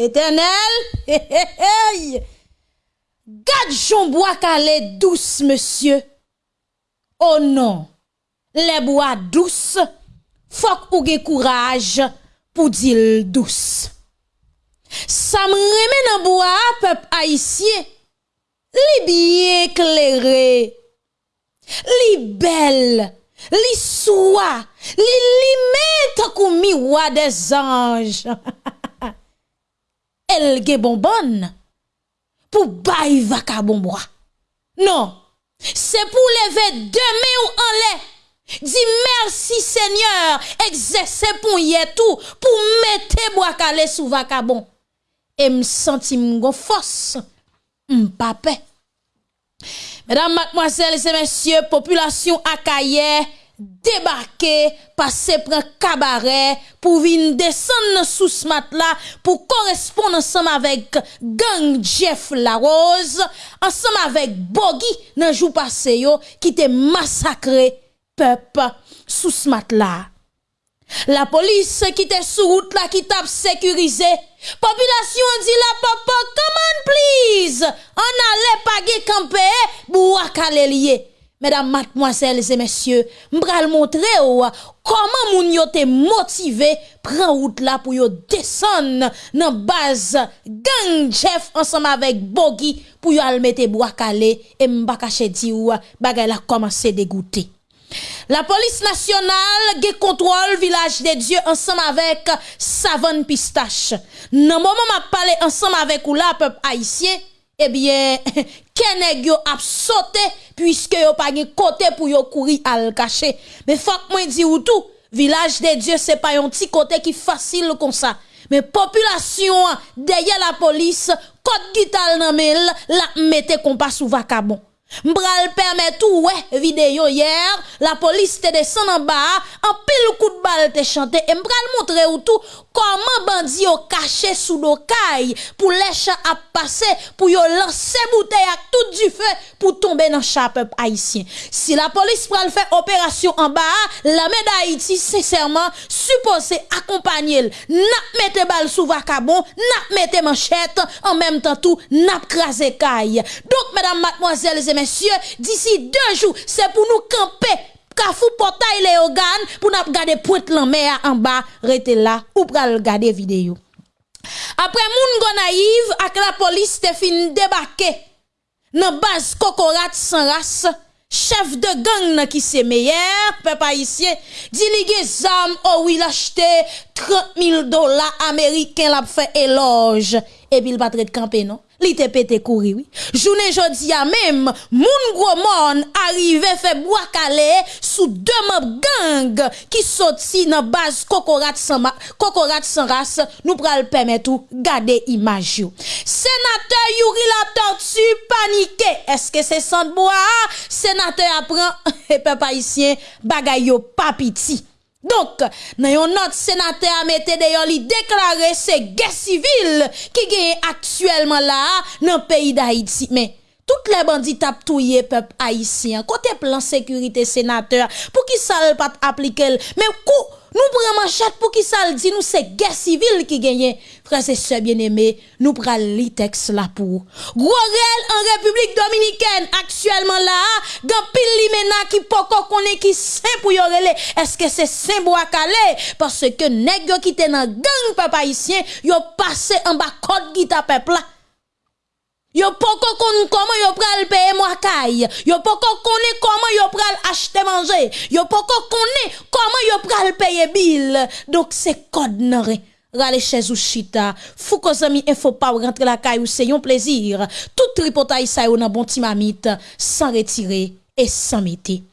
L'Éternel, hey, hey, hey. Gade Jean bois calé douce, monsieur. Oh non, les bois douces, fok ou ge courage pour dire douce. Ça me remet dans bois, peuple haïtien. Li bien éclairé, li belle, li soie, li limite comme miroir des anges. Elle gen bonbonne pour bailler vacabon Non, c'est pour lever demain ou en l'air. Dis merci Seigneur, exercer pour y tout, pour mettre bois calé sous vacabon. Et me senti force, m'pape. Mesdames, mademoiselles et messieurs, population akaye, débarquer, passer prend cabaret pour venir descendre sous ce matelas pour correspondre ensemble avec gang Jeff Larose, ensemble avec Bogi dans jour passé qui te massacré peuple sous ce matelas. La police qui était sous route là qui t'a sécurisé. Population dit la papa, come on please. On allait pas camper, boua lié. Mesdames, mademoiselles et messieurs, m'bral montrer comment moun yo te motivé prend route là pour yo descendre dans base gang chef ensemble avec Bogi pour yo al mettre bois calé et m'pa caché di ou bagay la commencé dégoûter. La police nationale ge contrôle village des dieux ensemble avec Savane Pistache. Nan moment m'a parlé ensemble avec ou la peuple haïtien eh bien, kenèg yo a sauté puisque yo pas de côté pour yo courir al cacher. Mais faut moi di ou tout, village des dieux c'est pas un petit côté qui facile comme ça. Mais population derrière la police, code guital nan la mette compas sous vacabon. M'bral permet tout ouais vidéo hier la police te descend en bas en pile coup de balle te chanté et m'bral montrer ou tout comment bandi yo caché sous do caille pour les à passer pour yo lancer bouteille à tout du feu pour tomber dans chape haïtien. Si la police pral faire opération en bas la d'Haïti sincèrement supposé accompagner n'a mette balle sous vacabon n'a mette manchette en même temps tout n'a crasé caille. Donc mesdames mademoiselles et messieurs, d'ici deux jours, c'est pour nous camper kafou portail les organes pour nous garder pointe la mer en bas, rester là ou pour regarder vidéo. Après moun go naïve ak la police te fin débarquer dans base cocorat sans race chef de gang qui c'est meilleur, peuple haïtien, dit li zam, oh oui, l'acheter 30 000 dollars américains la fait éloge. Et puis il va de camper, non? li te pété courir oui. Journée jodi a même moun gros mon arrivé fait bois calé sous deux membres gang qui sorti dans base cocorat sans cocorat sans race nous pral permettre tout garder image sénateur Yuri la tortue paniqué est-ce que c'est sans bois sénateur apprend et peuple haïtien bagay yo pas petit Donk, nan yon not senate amete de yon li deklare se ges sivil ki genye aktuelman la nan peyi da Haiti. Men, tout le bandi tap touye pep Haitien, kote plan sekurite senate pou ki sal pat aplikel, men kou... Nou pren manchat pou ki sal di nou se gè sivil ki genyen. Frase se bien eme, nou pral li teks la pou. Gwo rel an Republik Dominiken, aktuelman la, gan pil li mena ki poko konen ki sen pou yorele. Eske se sen bo akale? Parce ke neg yo ki tenan gang pe paisyen, yo pase an ba kod gita pepla. Yo poko kon comment yo pral payer moi caille. Yo poko connaît comment yo pral acheter manger. Yo poko connaît comment yo pral payer bill. Donc c'est code nare. Rale chez ou chita. Fou ko zami info pas rentrer la caille ou c'est un plaisir. Tout tripotaille ça yo nan bon timamite sans retirer et sans mettre.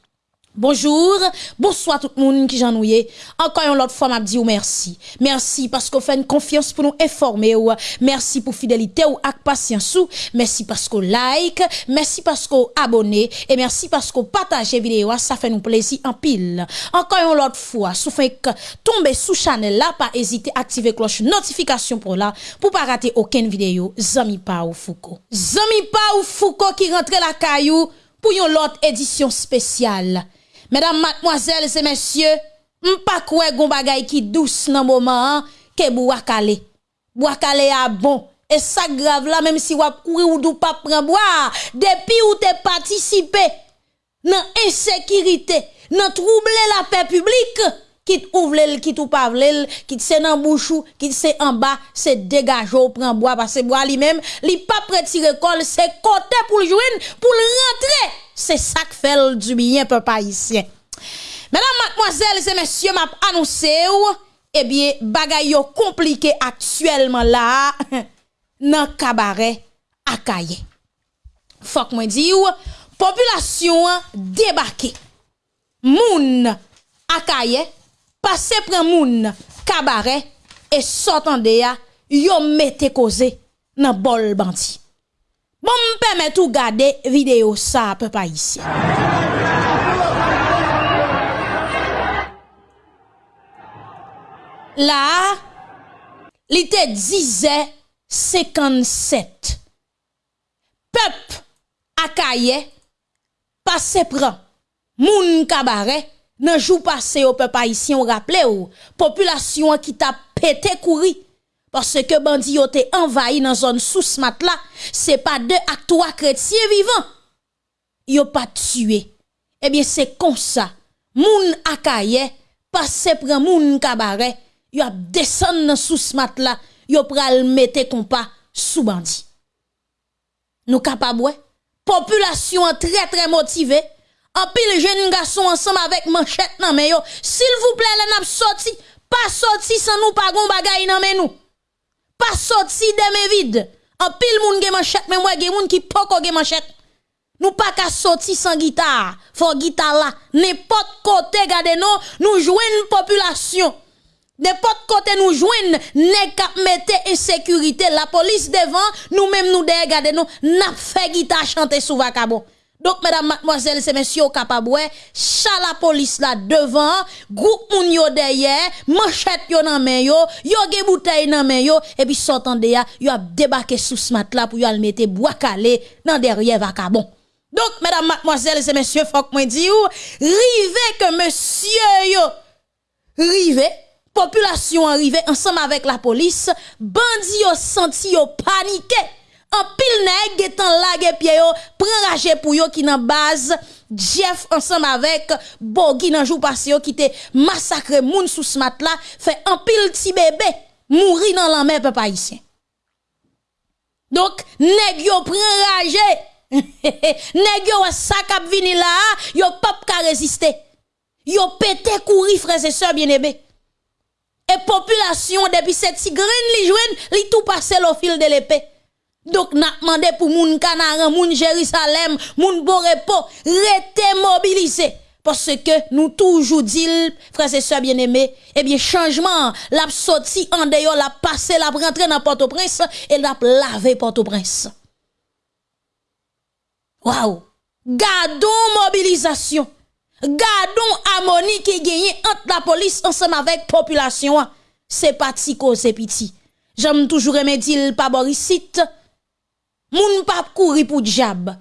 Bonjour, bonsoir tout le monde qui j'en Encore une autre fois, m'a dit merci. Merci parce qu'on fait une confiance pour nous informer. Merci pour fidélité ou ak patience. Merci parce qu'on like, merci parce qu'on abonne et merci parce qu'on partage vidéo, ça fait nous plaisir en pile. Encore une autre fois, fait que tomber sous channel là, pas hésiter à activer cloche notification pour là, pour pas rater aucune vidéo. Zami pa ou Foucault. Zami pa ou Foucault qui rentre la caillou pour une autre édition spéciale. Mesdames, mademoiselles et messieurs, m'pa kwe gon bagay qui douce nan moment que boua calé. bois calé à bon. Et ça grave là, même si wap courir ou pas prendre bois, depuis ou t'es participé dans insécurité, dans troubler la paix publique, qui ouvre qui ou pas qui c'est dans bouchou, qui c'est en bas, c'est dégage ou prend bois parce que bois lui-même, li pas prêt tirer colle, c'est côté pour le joindre, pour rentrer. c'est ça qui fait du bien, peuple haïtien. Mesdames, mademoiselles et messieurs, m'a annoncé ou, eh bien, bagay yo compliqué actuellement là, dans cabaret à Kaye. Faut que moi di ou, population débarqué. Moun à Kaye, passe prend moun cabaret et sortant de ya, yo mette causé dans bol bandit. Bon mpèmè tou gade video sa pe pa isi. La, li te dize 57. Pep akaye, pase pran, moun kabare, nan jou pase yo pe pa isi, on rappele yo, populasyon ki ta pete kouri, Parce que bandi yo te envahi dans zone sous mat là, c'est pas deux à trois chrétiens vivants. Yo pas tué. Eh bien, c'est comme ça. Moun akaye, passe prend moun cabaret, yo a descend dans sous mat là, yo pral mette compas sous bandi. Nous capable population très très motivée en pile jeune garçon ensemble avec manchette nan mais yo s'il vous plaît les n'a sorti pas sorti sans nous pas gon bagay nan nous pas sorti de mes vides. En pile moun gen manchette mais moi gen moun qui poko gen manchette. Nous pas qu'à sortir sans guitare. Faut guitare là. N'importe côté gardez nous nous jouons population. N'importe côté nous joignent, n'est qu'à mettre insécurité, la police devant, nous-mêmes nous regardez nous, n'a fait guitare chanter sous vacabon. Donc, mesdames, mademoiselles et messieurs, capable, chat la police là devant, groupe moun yo derrière, manchette yo nan men yo, ge bouteille nan men yo, et puis sortant ya, yo a débarqué sous ce mat là pour yo al mettre bois calé dans derrière vacabon. Donc, mesdames, mademoiselles et messieurs, faut que moi dit ou, rive que monsieur yo, rive, population arrivée ensemble avec la police, bandi yo senti yo paniqué. En pile nèg étant lage pied yo, prend rage pour yo qui nan base Jeff ensemble avec Bogi nan jour passé qui te massacré moun sous ce mat fait en pile ti bébé mourir dans la mer peuple haïtien. Donc nèg yo prend rage. nèg yo sa k'ap vini là, yo pas ka résister. Yo pété courir frères et sœurs bien-aimés. Et population, depuis cette tigrine, li jouen, li tout passe au fil de l'épée. Donc, n'a demandé pour moun Canaran, moun Jérusalem, moun Borepo, rete mobilisé. Parce que nous toujours dit, frères et sœurs bien-aimés, eh bien, changement, la sorti en dehors, la passé, la rentré dans Port-au-Prince, et la lavé Port-au-Prince. Waouh! Gardons mobilisation. Gardons harmonie qui gagne entre la police ensemble avec population. C'est pas tico, c'est petit. J'aime toujours aimer dire pas borisite. Moun pas courir pour diable.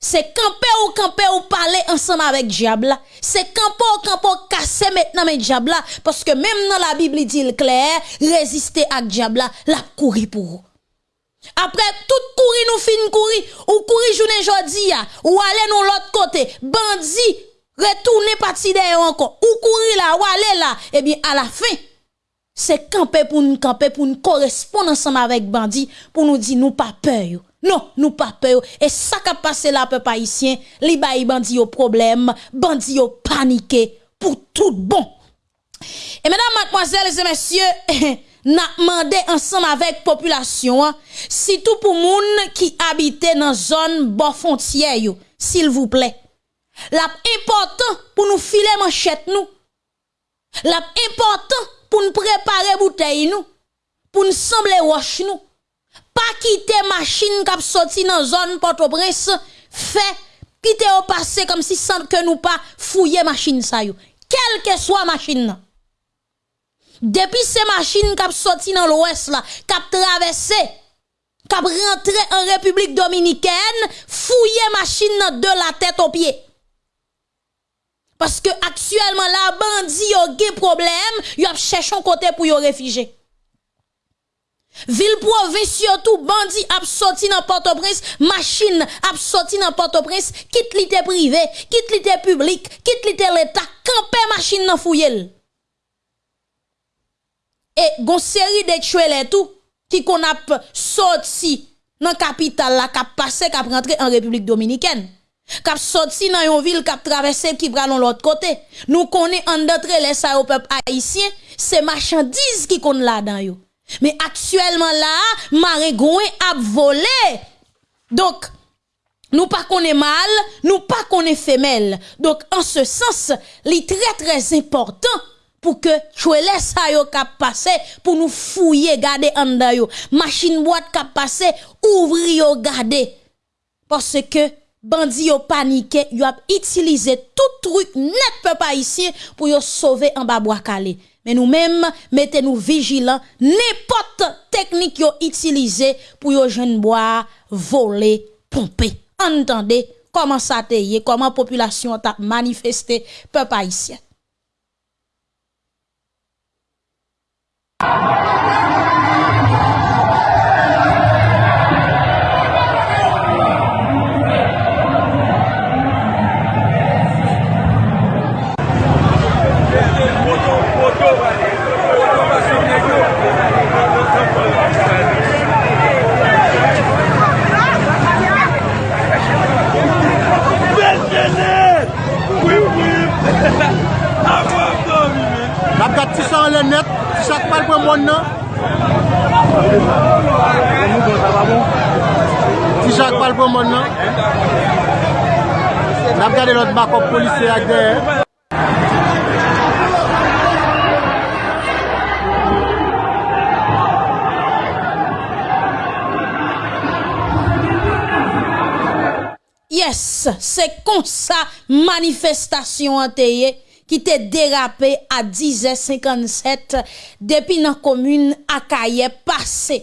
C'est camper ou camper ou parler ensemble avec diable. C'est camper ou camper ou casser maintenant avec diable parce que même dans la Bible il dit clair, résister à diable la courir pour. Après tout courir nous fin courir ou courir journée jodi ou aller nous l'autre côté. Bandi retourner parti derrière encore, ou courir là, ou aller là, eh bien, à la fin, c'est camper pour nous camper, pour nous correspondre ensemble avec bandit, pour nous dire, nous pas peur. Non, nous pas peur. Et ça qui a passé là, peuple haïtien, les bandits au problème, bandits au paniqué, pour tout bon. Et mesdames, mademoiselles et messieurs, n'a demandé ensemble avec population, hein, si tout pour moun qui habite dans zone bon frontière, s'il vous plaît. La important pour nous filer manchette nous. La important pour nous préparer bouteille nous. Pour nous sembler roche nous. Pas quitter machine qui sorti dans zone Port-au-Prince, fait quitter au passé comme si sans que nous pas fouiller machine ça yo. Quelle que soit machine Depuis ces machines qui sorti dans l'ouest là, qui traversé qui rentré en République dominicaine, fouiller machine de la tête aux pieds. Parce que actuellement, la bandit a des problème, y a cherché un côté pour y réfugier. Vil provins yo tou bandi ap soti nan Port-au-Prince, machin ap soti nan Port-au-Prince, kit li te prive, kit li te publik, kit li te l'Etat, kampe machin nan fouyel. E gon seri de tchouel etou ki kon ap soti nan kapital la kap pase kap rentre an Republik Dominikèn. Kap soti nan yon vil kap travesse ki pralon l'ot kote. Nou konen an datre lesa yo pep haisyen, se machandise ki kon la dan yo. Mais actuellement là, Marégouen a volé. Donc, nous pas qu'on est mal, nous pas qu'on est femelle. Donc, en ce sens, est très très important pour que tu laisses ça yo cap passer pour nous fouiller garder en yo machine boîte cap passer ouvrir yo garder parce que bandi yo paniqué yo a utilisé tout truc net peuple ici pour yo sauver en bas mais nous-mêmes, mettez-nous vigilants, n'importe technique yo utilisé pour yo jeune bois, voler, pomper. Entendez comment ça te comment population t'a manifesté peuple haïtien. nan le net, chak pal pou moun nan. Ti chak pal pou moun nan. Nap gade lot bakop polise ak deye. Yes, se kon sa manifestasyon an teye. ki te derape a 10.57 depi nan komune akaye pase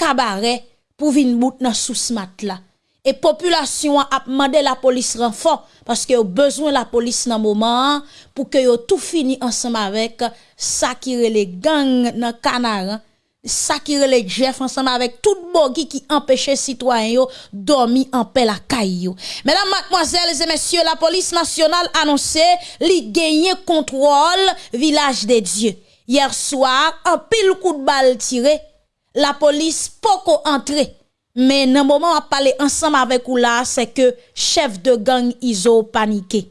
kabare pou vin bout nan sousmat la. E populasyon ap mande la polis renfon paske yo bezwen la polis nan mouman pou ke yo tou fini ansam avek sa ki rele gang nan kanaran ça qui les Jeff ensemble avec tout bogi qui empêchait citoyens dormir en paix la caillou. Mesdames, mademoiselles et messieurs, la police nationale annoncé li gagné contrôle village des dieux. Hier soir, un pile coup de balle tiré, la police poco entré. Mais dans moment où parler ensemble avec ou là, c'est que chef de gang iso paniqué.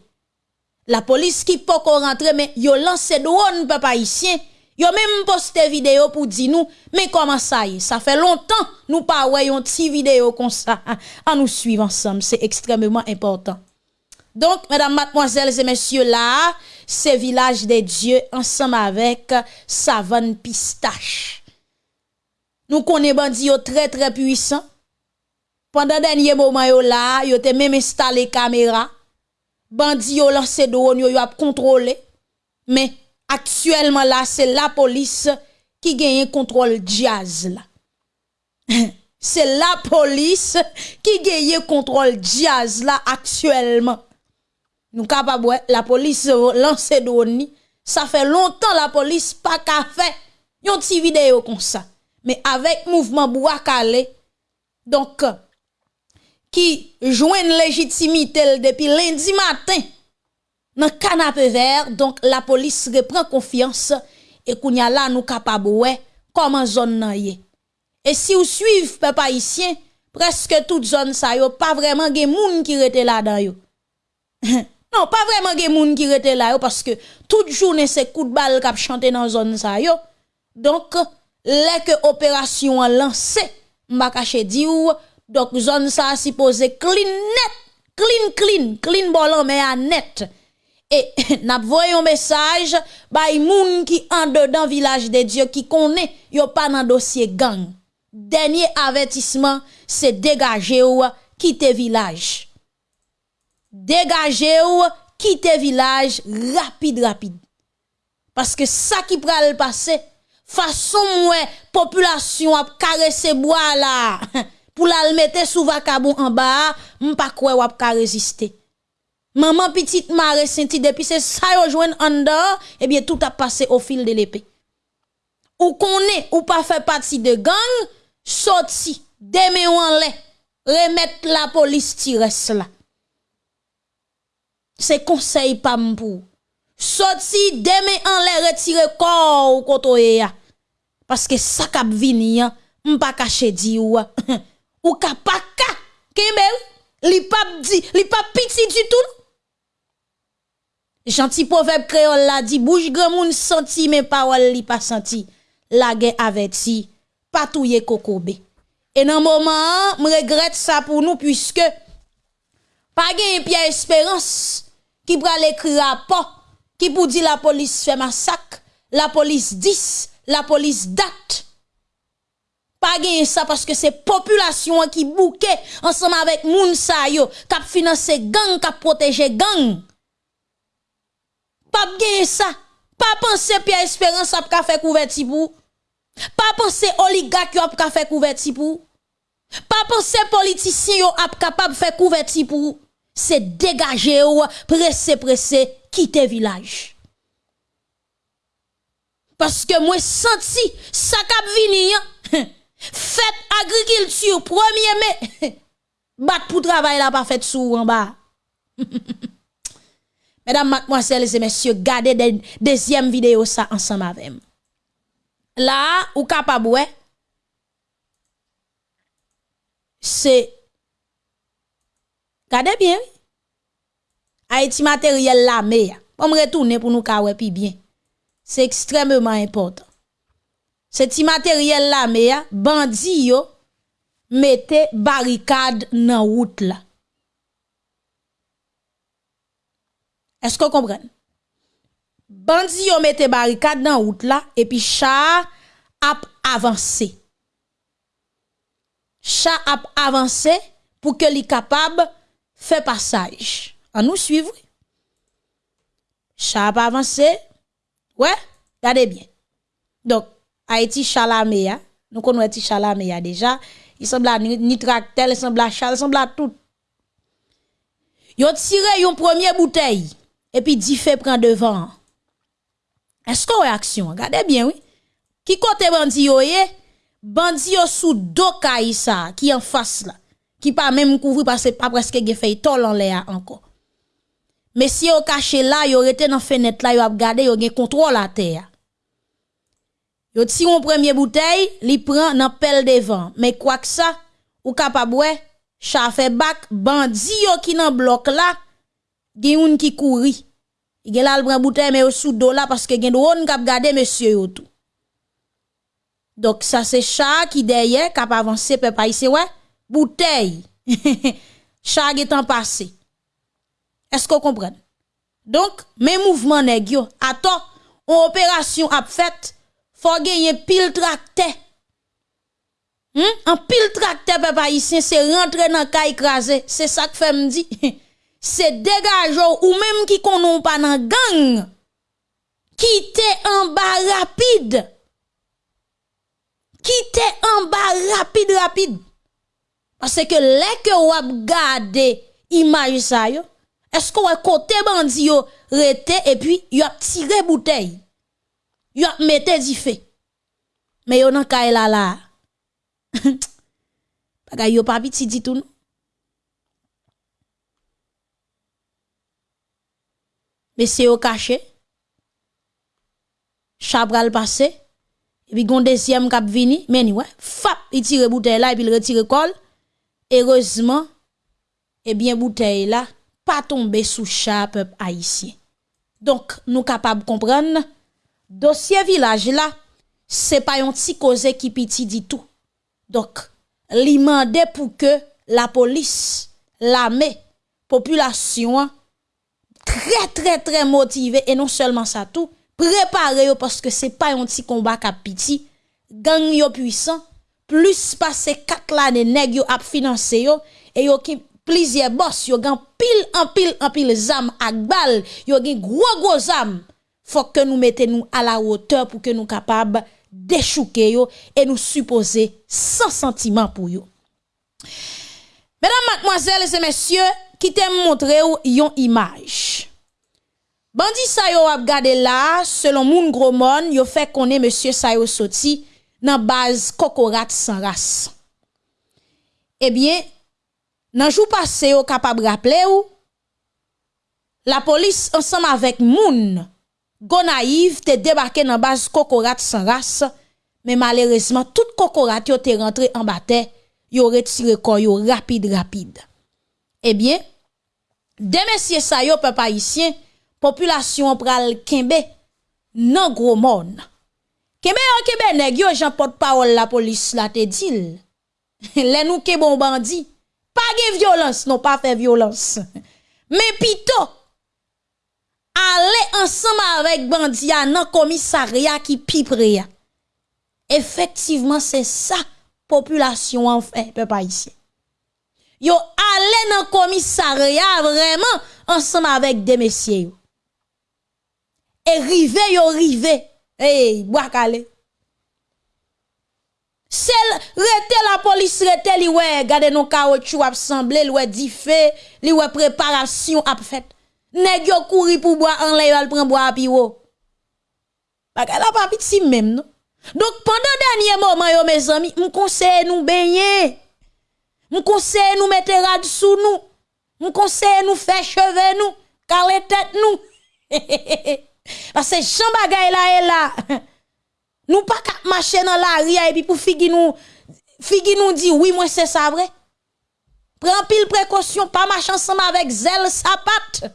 La police qui poco rentré, mais yo lancé drone papa haïtien Yo même posté vidéo pour dire nous, mais comment ça y est? Ça fait longtemps nous pas une petite vidéo comme ça. À nous suivre ensemble, c'est extrêmement important. Donc, mesdames, mademoiselles et messieurs, là, c'est village des dieux ensemble avec savane pistache. Nous connaissons bandi très très puissant. Pendant dernier moment yo là, même installé caméra. Bandi yo lancé drone yo a contrôlé. Mais actuellement là, c'est la police qui gagne contrôle jazz là. c'est la police qui gagne contrôle jazz là actuellement. Nous capable la police lance drone ça fait longtemps la police pas qu'a fait une petite vidéo comme ça. Mais avec mouvement Bouakale donc qui une légitimité depuis lundi matin dans canapé vert donc la police reprend confiance et kounya là nous capable ouais comment zone et si vous suivez peuple haïtien presque toute zone ça yo pas vraiment gen moun qui rete là non pas vraiment gen moun qui rete là yo parce que toute journée c'est coup de balle k'ap chanter dans zone ça yo. Donc les que opération lancé m'a caché di ou donc zone ça supposé clean net clean clean clean bolon mais à net E nap voyon mesaj bay moun ki an de dan vilaj de Diyo ki konen yo pa nan dosye gang. Denye avetisman se degaje ou kite vilaj. Degaje ou kite vilaj rapide rapide. Paske sa ki pral pase, fason mwen populasyon ap karese boa la. pou la l mette sou vakabon an ba, m pa kwe wap ka reziste. Maman petite mare senti depuis c'est ça yo joine en dehors, eh bien tout a passé au fil de l'épée. ou connaît ou pas fait partie de gang, sorti, demain en lait, remettre la police tire là. C'est conseil pas pour. Sorti, demain en lait, retire corps ou koto ya. Parce que ça kap vini, m'pa caché di ou, ou ka pas ka, li pas petit du tout. Gentil proverbe créole la dit, bouche grand moun senti, mais parole li pas senti. La guerre averti, patouye kokobe. Et dans moment, je regrette ça pour nous, puisque, pas gen Pierre Espérance, qui pral écrire rapport, qui pour dire la police fait massacre, la police 10, la police date. Pas gagner ça parce que c'est population qui bouquet ensemble avec moun sa yo, kap financer gang, kap protéger gang. Pap gen sa. Pa pense Pierre Espérance ap ka fè kouverti pou. Pa pense oligak yo ap ka fè kouverti pou. Pa pense politisyen yo ap kapab fè kouverti pou. Se degaje yo, presse presse, kite vilaj. Paske mwen senti sakap vini yon. Fèt agrikiltur, premier me. Bat pou travay la pa fèt sou an ba. Mesdames, mademoiselles et messieurs, gardez deuxième vidéo ça ensemble avec moi. Là, ou capable c'est Gardez bien. Haïti matériel là mais on retourner pour nous ka puis bien. C'est extrêmement important. Ce petit matériel là mais bandi yo mettez barricade dans route là. Est-ce qu'on comprend? Bandi yo mette barricade dans route là et puis chat a avancé. Chat a avancé pour que li capable faire passage. En nous suivre. Chat a avancé. Ouais, regardez bien. Donc Haïti Chalamea, nous connaissons Chalamea déjà. Il semble tracteur, il semble chal, il semble tout. Yo tiré une première bouteille et puis dit fait prend devant. Est-ce qu'on réaction? Regardez bien, oui. Qui côté bandi yo ye? Bandi yo sous dos ça qui en face là. Qui pas même couvrir parce que pas presque gen fait tol en l'air encore. Mais si yo caché là, yo rete dans fenêtre là, yo a regardé, yo gen contrôle la terre. Yo ti une première bouteille, li prend dans pelle devant. Mais quoi que ça, ou capable ouais, chat fait bac bandi yo qui nan bloc là gen yon ki kouri. Gen lal bran bouteille mais au sous do la parce que gen drone k'ap gade monsieur yo tout. Donc ça c'est chat qui derrière k'ap avancer peuple haïtien ouais, bouteille. chat est en passé. Est-ce qu'on comprend Donc mes mouvements nèg yo, attends, on opération ap fait, faut gagner pile tracteur. Hmm? En pile tracteur peuple haïtien c'est rentrer dans caille écrasé, c'est ça que fait me dit. c'est dégageant ou même qui konon pas dans gang quitter en bas rapide. Quitter en bas rapide rapide. Parce que les que ou gade image ça yo est-ce qu'on côté bandi yo rete et puis yo a tiré bouteille yo a mette di feu mais yo nan kay la la. Bagay yo pas petit dit tout mais c'est au caché. Chabral passé, et puis gon deuxième cap vini, mais ni ouais, fap, il tire bouteille là et puis il retire col. Heureusement, eh bien bouteille là pas tombé sous chat peuple haïtien. Donc nous capables comprendre dossier village là, c'est pas un petit cause qui petit dit tout. Donc li pour que la police, l'armée, population très très très motivé. Et non seulement ça tout préparé parce que c'est pas un petit combat capiti gang yo puissant plus passer quatre l'année nèg yo a financé yo et yo qui plusieurs boss yo gan pile en pile en pile zam ak bal yo gen gros gros zam. Faut que nous mettons nous à la hauteur pour que nous capables d'échouer yo et nous supposer sans sentiment pour yo. Mesdames, mademoiselles et messieurs, qui t'aime montrer une image. Bandi sa yo ap gade la, selon moun gromon, yo fe konen monsye sa yo soti nan baz kokorat san ras. Ebyen, nan jou pase yo kapab rapple ou, la polis ansam avek moun gonaiv te debake nan baz kokorat san ras, men malerezman tout kokorat yo te rentre an bate, yo retire kon yo rapide rapide. Ebyen, de mesye sa yo pe pa isyen, populasyon pral kembe nan gro moun. Kembe an kembe neg yo jan pot parol la polis la te dil. Le nou ke bon bandi, pa ge violans, non pa fe violans. Men pito, ale ansama avek bandi ya nan komisarya ki pipre ya. Efektiveman se sa populasyon an fe pe pa isye. Yo ale nan komisarya vreman ansama avek de mesye yo. Et rive yo rive. Hey, bois calé. Sel rete la police rete li ouais gade non caoutchouc ap semblé li ouais di fait li préparation ap fait nèg yo kouri pour boire en lay al prend boire piwo Bagay la pas petit même non donc pendant dernier moment yo mes amis m conseille nous baigner m conseille nous mettre rad sous nous m conseille nous faire cheveux nous caler tête nous parce que Jean là est là nous pas marcher dans la rue et puis pour figi nous figi nous dit oui moi c'est ça vrai. Prends pile précaution pas marcher ensemble avec zèle sapat.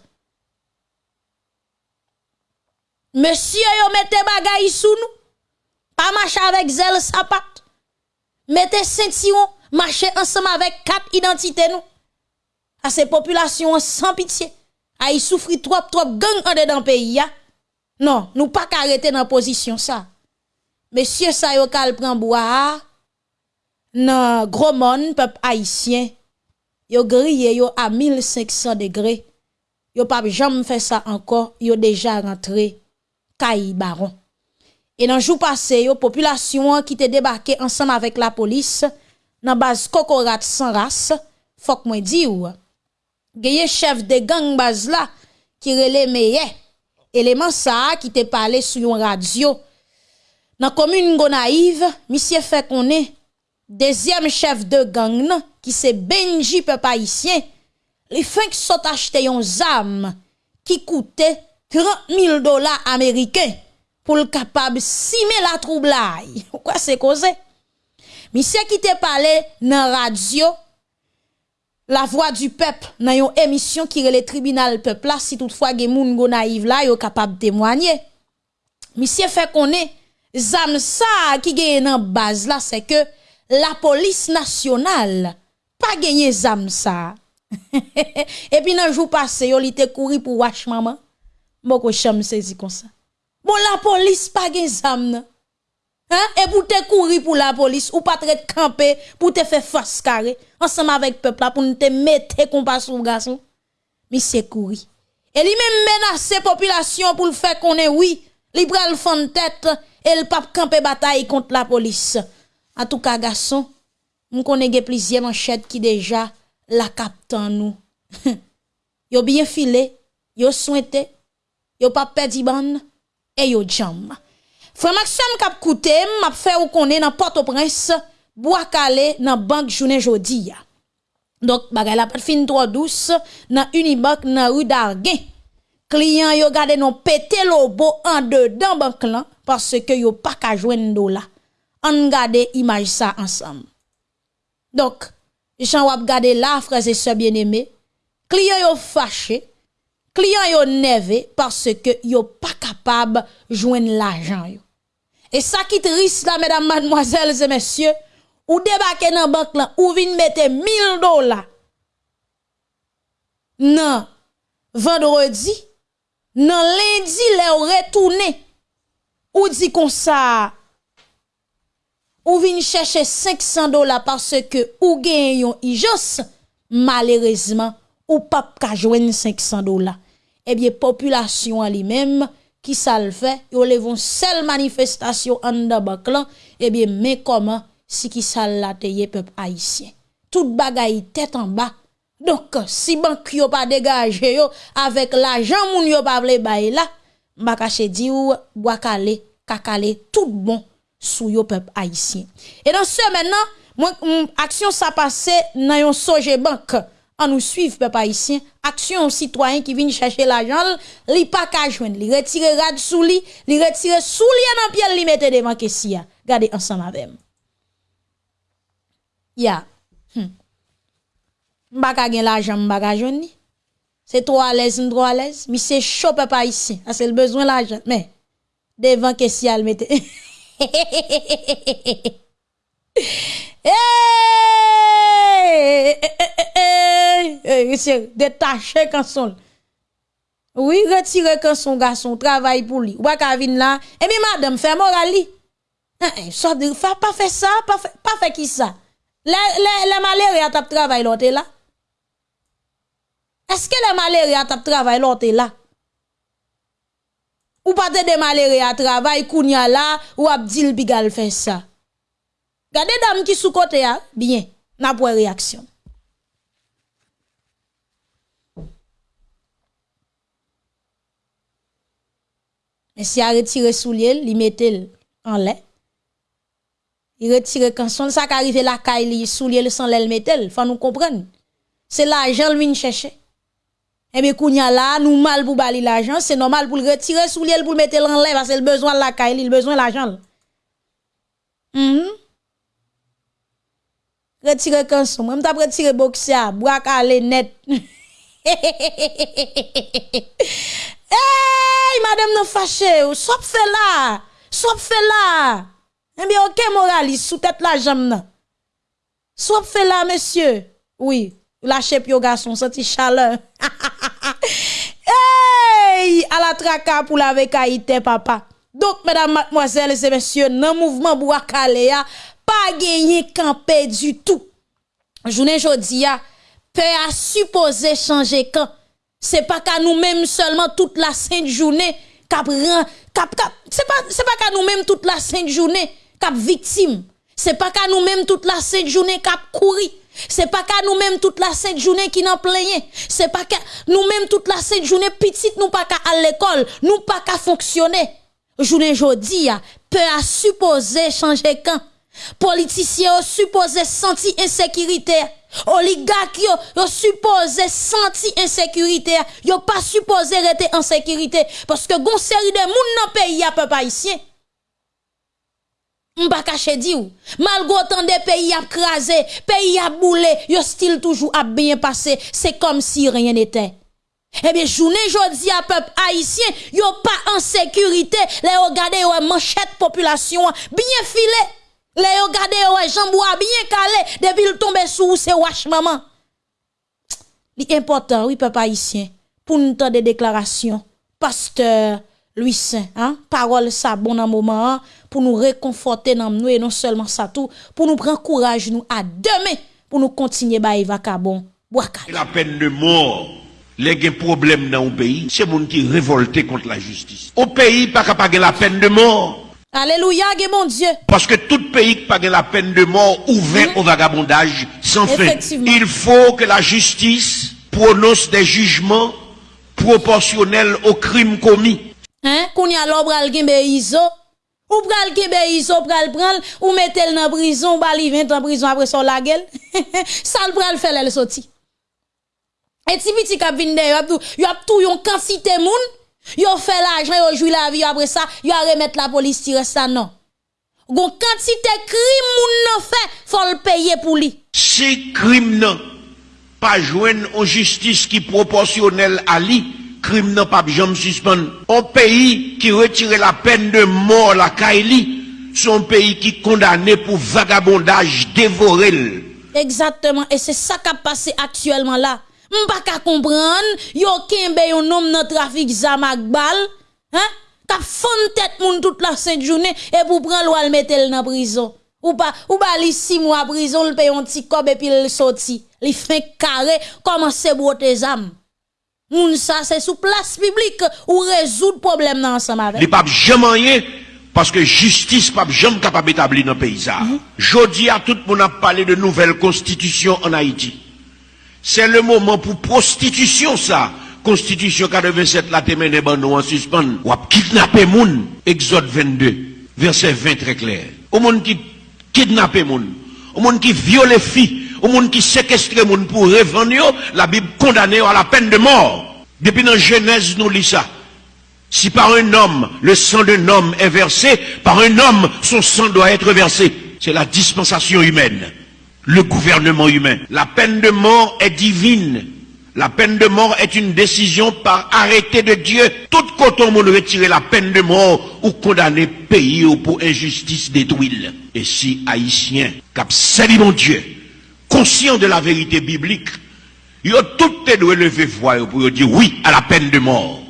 Monsieur yo mettez bagay sous nous. Pas marcher avec zèle sapat. Mettez ceinturon, marcher ensemble avec quatre identités nous. À ces populations sans pitié. A y trop trop gang en dedans pays Non, nous pas arrêter dans position ça. Monsieur ça yo kal prend bois nan gros monde peuple haïtien. Yo grillé yo à 1500 degrés. Yo pas jamais fait ça encore, yo déjà rentré Kaï Baron. Et dans jour passé, yo population qui te débarqué ensemble avec la police dans base Kokorat sans race, faut que moi di ou. Gaye chef de gang base là qui relè meilleur eleman sa ki te pale sou yon radyo. Nan komune Gonaive, misye fe konen, dezyem chef de gang nan, ki se Benji pe paisyen, li fenk sot achete yon zam ki koute 30.000 dola Ameriken pou l kapab sime la troublai. Kwa se koze? Misye ki te pale nan radyo, la voix du peuple dans une émission qui est le tribunal peuple là si toutefois gen moun Gonaïve là yo capable témoigner. Monsieur fait est zam ça qui gagne dans base là c'est que la police nationale pas gagné zam ça. Et puis dans jour passé yo te couru pour wash maman. Boko cham saisi comme ça. Bon la police pas gagné zam Hein? Et pour te courir pour la police, ou pas te camper pour te faire face carré, ensemble avec peuple là, pour te mettre compas sur garçon. Mais c'est courir. Et lui même menace population pour le faire qu'on est oui, li pral fond tête et le pape camper bataille contre la police. En tout cas, garçon, nous connaissons plusieurs manchettes qui déjà la captent nous. yo bien filé, yo souhaité, yo pas perdu ban et yo jam. Frère Maxime kap koute, m'a fait ou connaît dans Port-au-Prince, bois calé dans banque journée jodi Donc bagay la pas fin trop douce dans Unibank dans rue d'Arguin. Client yo gade non pété lobo en dedans banque là parce que yo pas ka joindre là. On gade image ça ensemble. Donc, Jean wap gade là frères et sœurs bien-aimés, client yo fâché, client yo nervé parce que yo pas capable joindre l'argent yo. E sa ki tris la, mesdames, mademoiselles et messieurs, ou debake nan bank lan, ou vin mette 1000 dola nan vendredi, nan lendi le ou retourne, ou di kon sa, ou vin chèche 500 dola parce ke ou gen yon ijos, malerezman, ou pap ka jwen 500 dola. Ebyen, eh populasyon an li menm, ki sa l fè, yo levon sel manifestasyon an da bak lan, eh ebyen men koman si ki sa l lateye pep haisyen. Tout bagay tèt an ba, donk si bank yo pa degaje yo, avèk la jan moun yo pa vle bay la, baka se di ou wakale, kakale, tout bon sou yo pep haisyen. E dan se menan, aksyon sa pase nan yon soje bank, en nous suivre peuple haïtien, action citoyen qui vient chercher l'argent, li pas ka joindre, li retire rad sous li, li retire sous li dans pied li mette devant kessia. Regardez ensemble avec. Ya. Hmm. M'baka gen l'argent, m'baka joindre. C'est trop à l'aise, trop à l'aise. Mais c'est chaud peuple haïtien, c'est le besoin l'argent. Mais devant kessia le mette. Hey, détaché quand son. Oui, retirez quand son garçon travaille pour lui. Ou pas là. Et bien, madame, fait moral li. Ça, pas fait ça, pas fait, pas fait qui ça? Les, les, malheureux à travail l'autre là. Est-ce que les malheureux à travail l'autre là? Ou pas de malheureux à travail, kounya là, ou abdil bigal fait ça. Gardez dame qui sous côté a, bien, n'a pas réaction. Mais si a retiré soulier, il mettait en lait. Il retire quand son ça qui arrive la caille, il soulier sans lait, il faut nous comprendre. C'est l'argent lui chercher. Eh bien, kounya là, nous mal pour bali l'argent, c'est normal pour le retirer soulier pour le mettre en lait parce que le besoin de la caille, il besoin de l'argent. Mm Retire canson, moi m't'a retire boxia, bois calé net. Hey, madame non fâché, sop fait là, sop fait là. Eh bien, ok, moraliste, sous tête la jambe nan. Sop fait là, monsieur. Oui, lâchez pio garçon, senti chaleur. hey, à la traka pour la papa. Donc, mesdames, mademoiselles et messieurs, nan mouvement Bouakale ya, pas gagné campé du tout. Journée jodi a, peut à supposer changer quand c'est pas qu'à nous-mêmes seulement toute la sainte journée cap cap cap c'est pas c'est pas qu'à nous-mêmes toute la sainte journée cap victime. C'est pas qu'à nous-mêmes toute la sainte journée cap courir. C'est pas qu'à nous-mêmes toute la sainte journée qui n'en plein. C'est pas qu'à nous-mêmes toute la sainte journée petite nous pas qu'à à l'école nous pas qu'à fonctionner. Journée jodi a peut à supposer changer quand politiciens supposé sentir insécurité. Oligarques yo, yo supposé sentir insécurité. Yo pas supposé rester en sécurité. Parce que gon série de moun dans pays a peuple haïtien. M'pa caché di ou. Malgré autant de pays a crasé pays a boulé yo style toujours a bien passé c'est comme si rien n'était. Eh bien, journée jodi à peuple haïtien, yo pas en sécurité. Les regardez yo manchette population bien filé. Les yo gade ouais jambois bien calé depuis le tomber sous c'est wash maman. Li important oui papa haïtien pour nous des déclarations pasteur Louis Saint hein parole ça bon dans moment hein, pour nous réconforter dans nous et non seulement ça tout pour nous prendre courage nous à demain pour nous continuer ba vacabon La peine de mort les problèmes dans le pays, c'est monde qui révolté contre la justice. Au pays, pas capable la peine de mort. Alléluia, mon Dieu. Parce que tout pays qui pague la peine de mort ouvert mhm. au vagabondage sans fin. Il faut que la justice prononce des jugements proportionnels aux crimes commis. Hein? Qu'on y a l'obre al iso. Ou pral kebe iso pral pral ou mettez dans prison, bali 20 en prison après son la gueule. Ça le pral faire le sorti. Et si petit kap vinde yo a tout, yo a tout yon quantité moun Yo fait l'argent, yo joue la vie après ça, yo a remettre la police tire ça non. Gon quantité crime moun nan fait, faut le payer pour lui. Si crime nan pas joindre en justice qui proportionnelle à lui, crime nan pas jamais suspendre. Un pays qui retire la peine de mort la Kaili, son pays qui condamné pour vagabondage dévoré. Exactement, et c'est ça qui a passé actuellement là. M'pa ka comprendre, yo kembe yon nom dans trafic zamak bal, hein? Ka fon tête moun toute la sainte journée et pour prendre loi le mettre dans prison. Ou pas ou ba li 6 mois prison, le paye un petit cob et puis le sorti. Li fait carré commence broter zam? Moun ça c'est sous place publique ou résoudre problème dans ensemble avec. Li pas jamais parce que justice pas jamais capable d'établir dans le pays. Mm -hmm. Jodi à tout le monde a parlé de nouvelle constitution en Haïti. C'est le moment pour prostitution, ça. Constitution 87, la te mené en suspens. Ou ap kidnapper moun. Exode 22, verset 20 très clair. Au monde qui kidnapper moun. Au monde qui viole filles. Au monde qui séquestre moun pour revendre, yo, la Bible condamne à la peine de mort. Depuis dans Genèse, nous lit ça. Si par un homme, le sang d'un homme est versé, par un homme, son sang doit être versé. C'est la dispensation humaine, le gouvernement humain. La peine de mort est divine. La peine de mort est une décision par arrêté de Dieu. Tout coton on retirer la peine de mort ou condamner pays ou pour injustice détruire. Et si haïtien, cap mon Dieu, conscient de la vérité biblique, ils ont tout doit lever voix pour dire oui à la peine de mort,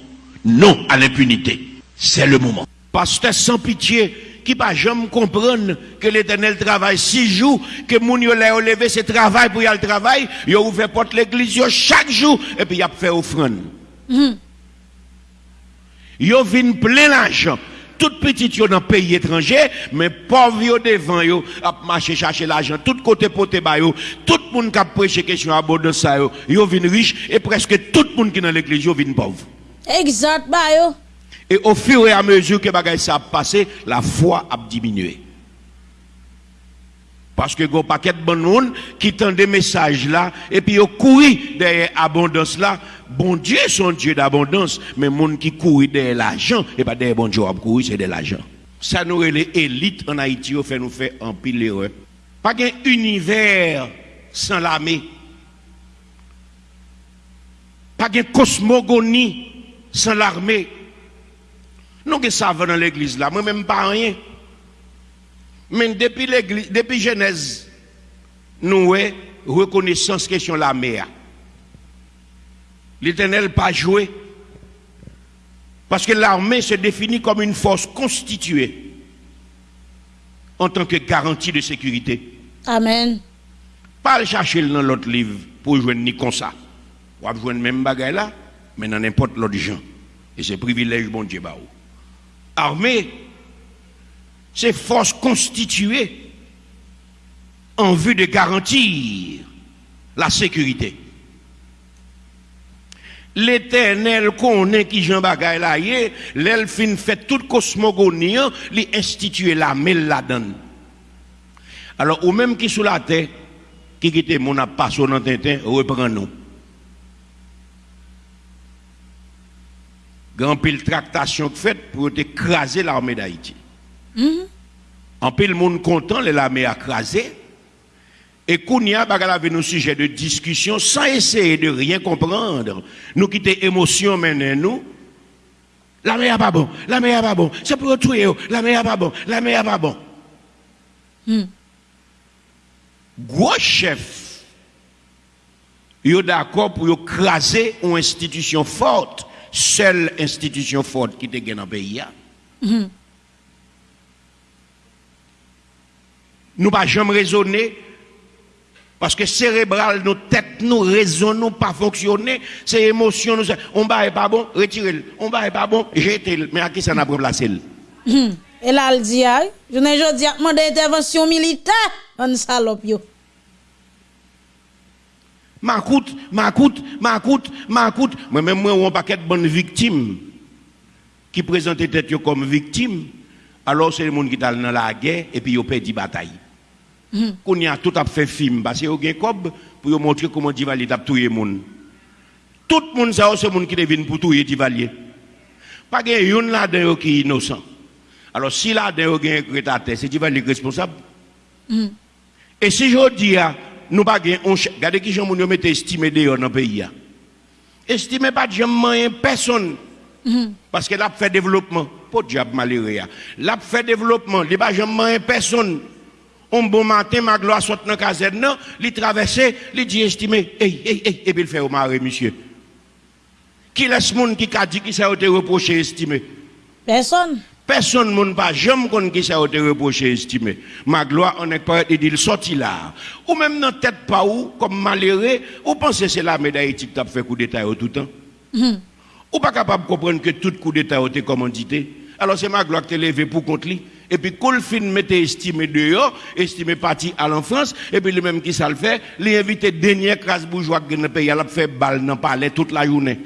non à l'impunité. C'est le moment. Pasteur sans pitié, qui pas jamais comprendre que l'éternel travaille six jours, que moun yo l'a levé ce travail pour y aller travail, yo ouvert porte l'église chaque jour, et puis y a fait offrande. Yo vin plein l'argent. Tout petit yo dans pays étranger, mais pauvre yo devant yo, a marché chercher l'argent, tout côté poté ba yo, tout monde qui a prêché question abondance yo, yo vin riche, et presque tout le monde qui dans l'église yo vin pauvre. Exact, bah yo. Et au fur et à mesure que bagay ça a passé, la foi a diminué. Parce que go paquet de bon monde qui tend des messages là, et puis yo couru derrière abondance là. Bon Dieu, son Dieu d'abondance, mais monde qui court derrière l'argent, et pas derrière bon Dieu, courir, c'est de l'argent. Ça nous les élites en Haïti, fait nous faire un pile erreur. Pas qu'un univers sans l'armée. Pas qu'un cosmogonie sans l'armée. Nous ça va dans l'église là, moi même pas rien. Mais depuis l'église, depuis Genèse, nous avons reconnaissance question la mer. L'éternel pas joué. Parce que l'armée se définit comme une force constituée en tant que garantie de sécurité. Amen. Pas le chercher dans l'autre livre pour jouer ni comme ça. Ou jouer même bagaille là, mais dans n'importe l'autre gens. Et c'est privilège bon Dieu. Bah, armée, c'est force constituée en vue de garantir la sécurité. L'éternel connaît qui Jean Bagay là, l'elfine fait toute cosmogonie, lui institue la mêle la donne. Alors, ou même qui sous la terre, qui quitte mon a passé dans Tintin, reprend nous. Grand pile tractation faite pour écraser l'armée d'Haïti. En pile monde content, l'armée a crasé. Et Kounia bagala avait nos sujets de discussion sans essayer de rien comprendre. Nous quitter émotion maintenant nous. La mer pas bon, la mer pas bon, c'est pour tuer, la mer pas bon, la mer pas bon. Gros chef, yo d'accord pour craser une institution forte, seule institution forte qui te gagne dans le pays. Nous pas jamais raisonner parce que cérébral, nos têtes, nous raisonnons pas fonctionner, c'est émotion, nous, on va pas bon, retirez-le, on va pas bon, jetez-le, mais à qui ça n'a pas placé Et là, elle dit, je n'ai pas dit, intervention militaire, on salope yo. Ma coûte, ma coûte, ma coûte, ma coûte. Moi-même, moi, on paquet de bonnes victimes qui présentent tête comme victimes. Alors, c'est le monde qui est dans la guerre et puis ils perdu bataille. Qu'on y a tout à fait film, parce que y a cob pour montrer comment Divalier a tué les gens. Tout le monde, c'est le monde qui devine pour tuer Divalier. Pas qu'il y a une là-dedans qui est innocent. Alors, si là-dedans il y a un c'est Divalier responsable. Et si je dis, nous pas on regardez qui gens nous mettent estimé dehors dans le pays. Estimé pas de moyen personne. Parce que là fait développement, de diable malheureux. Là fait développement, il pas jamais personne. Un bon matin, ma gloire saute dans la caserne, il traverse, il dit estimé, hey, hey, hey, et puis il fait au mari, monsieur. Qui laisse monde qui a dit qui s'est reproché estimé? Personne. Personne ne pas jamais qu'on qui s'est reproché estimé. Ma gloire, on est pas dit il sorti là. Ou même dans tête pas où, comme malheureux, ou pensez c'est la médaille qui t'a fait coup d'état tout le temps. Ou pas capable de comprendre que tout coup d'état a été commandité? Alors c'est ma gloire qui t'est levé pour contre lui. Et puis, quand le film mettait estimé dehors, estimé parti à l'enfance, et puis le même qui ça le fait, les invités dernier classe bourgeois qui ne pays, elle a fait balle dans le palais toute la journée.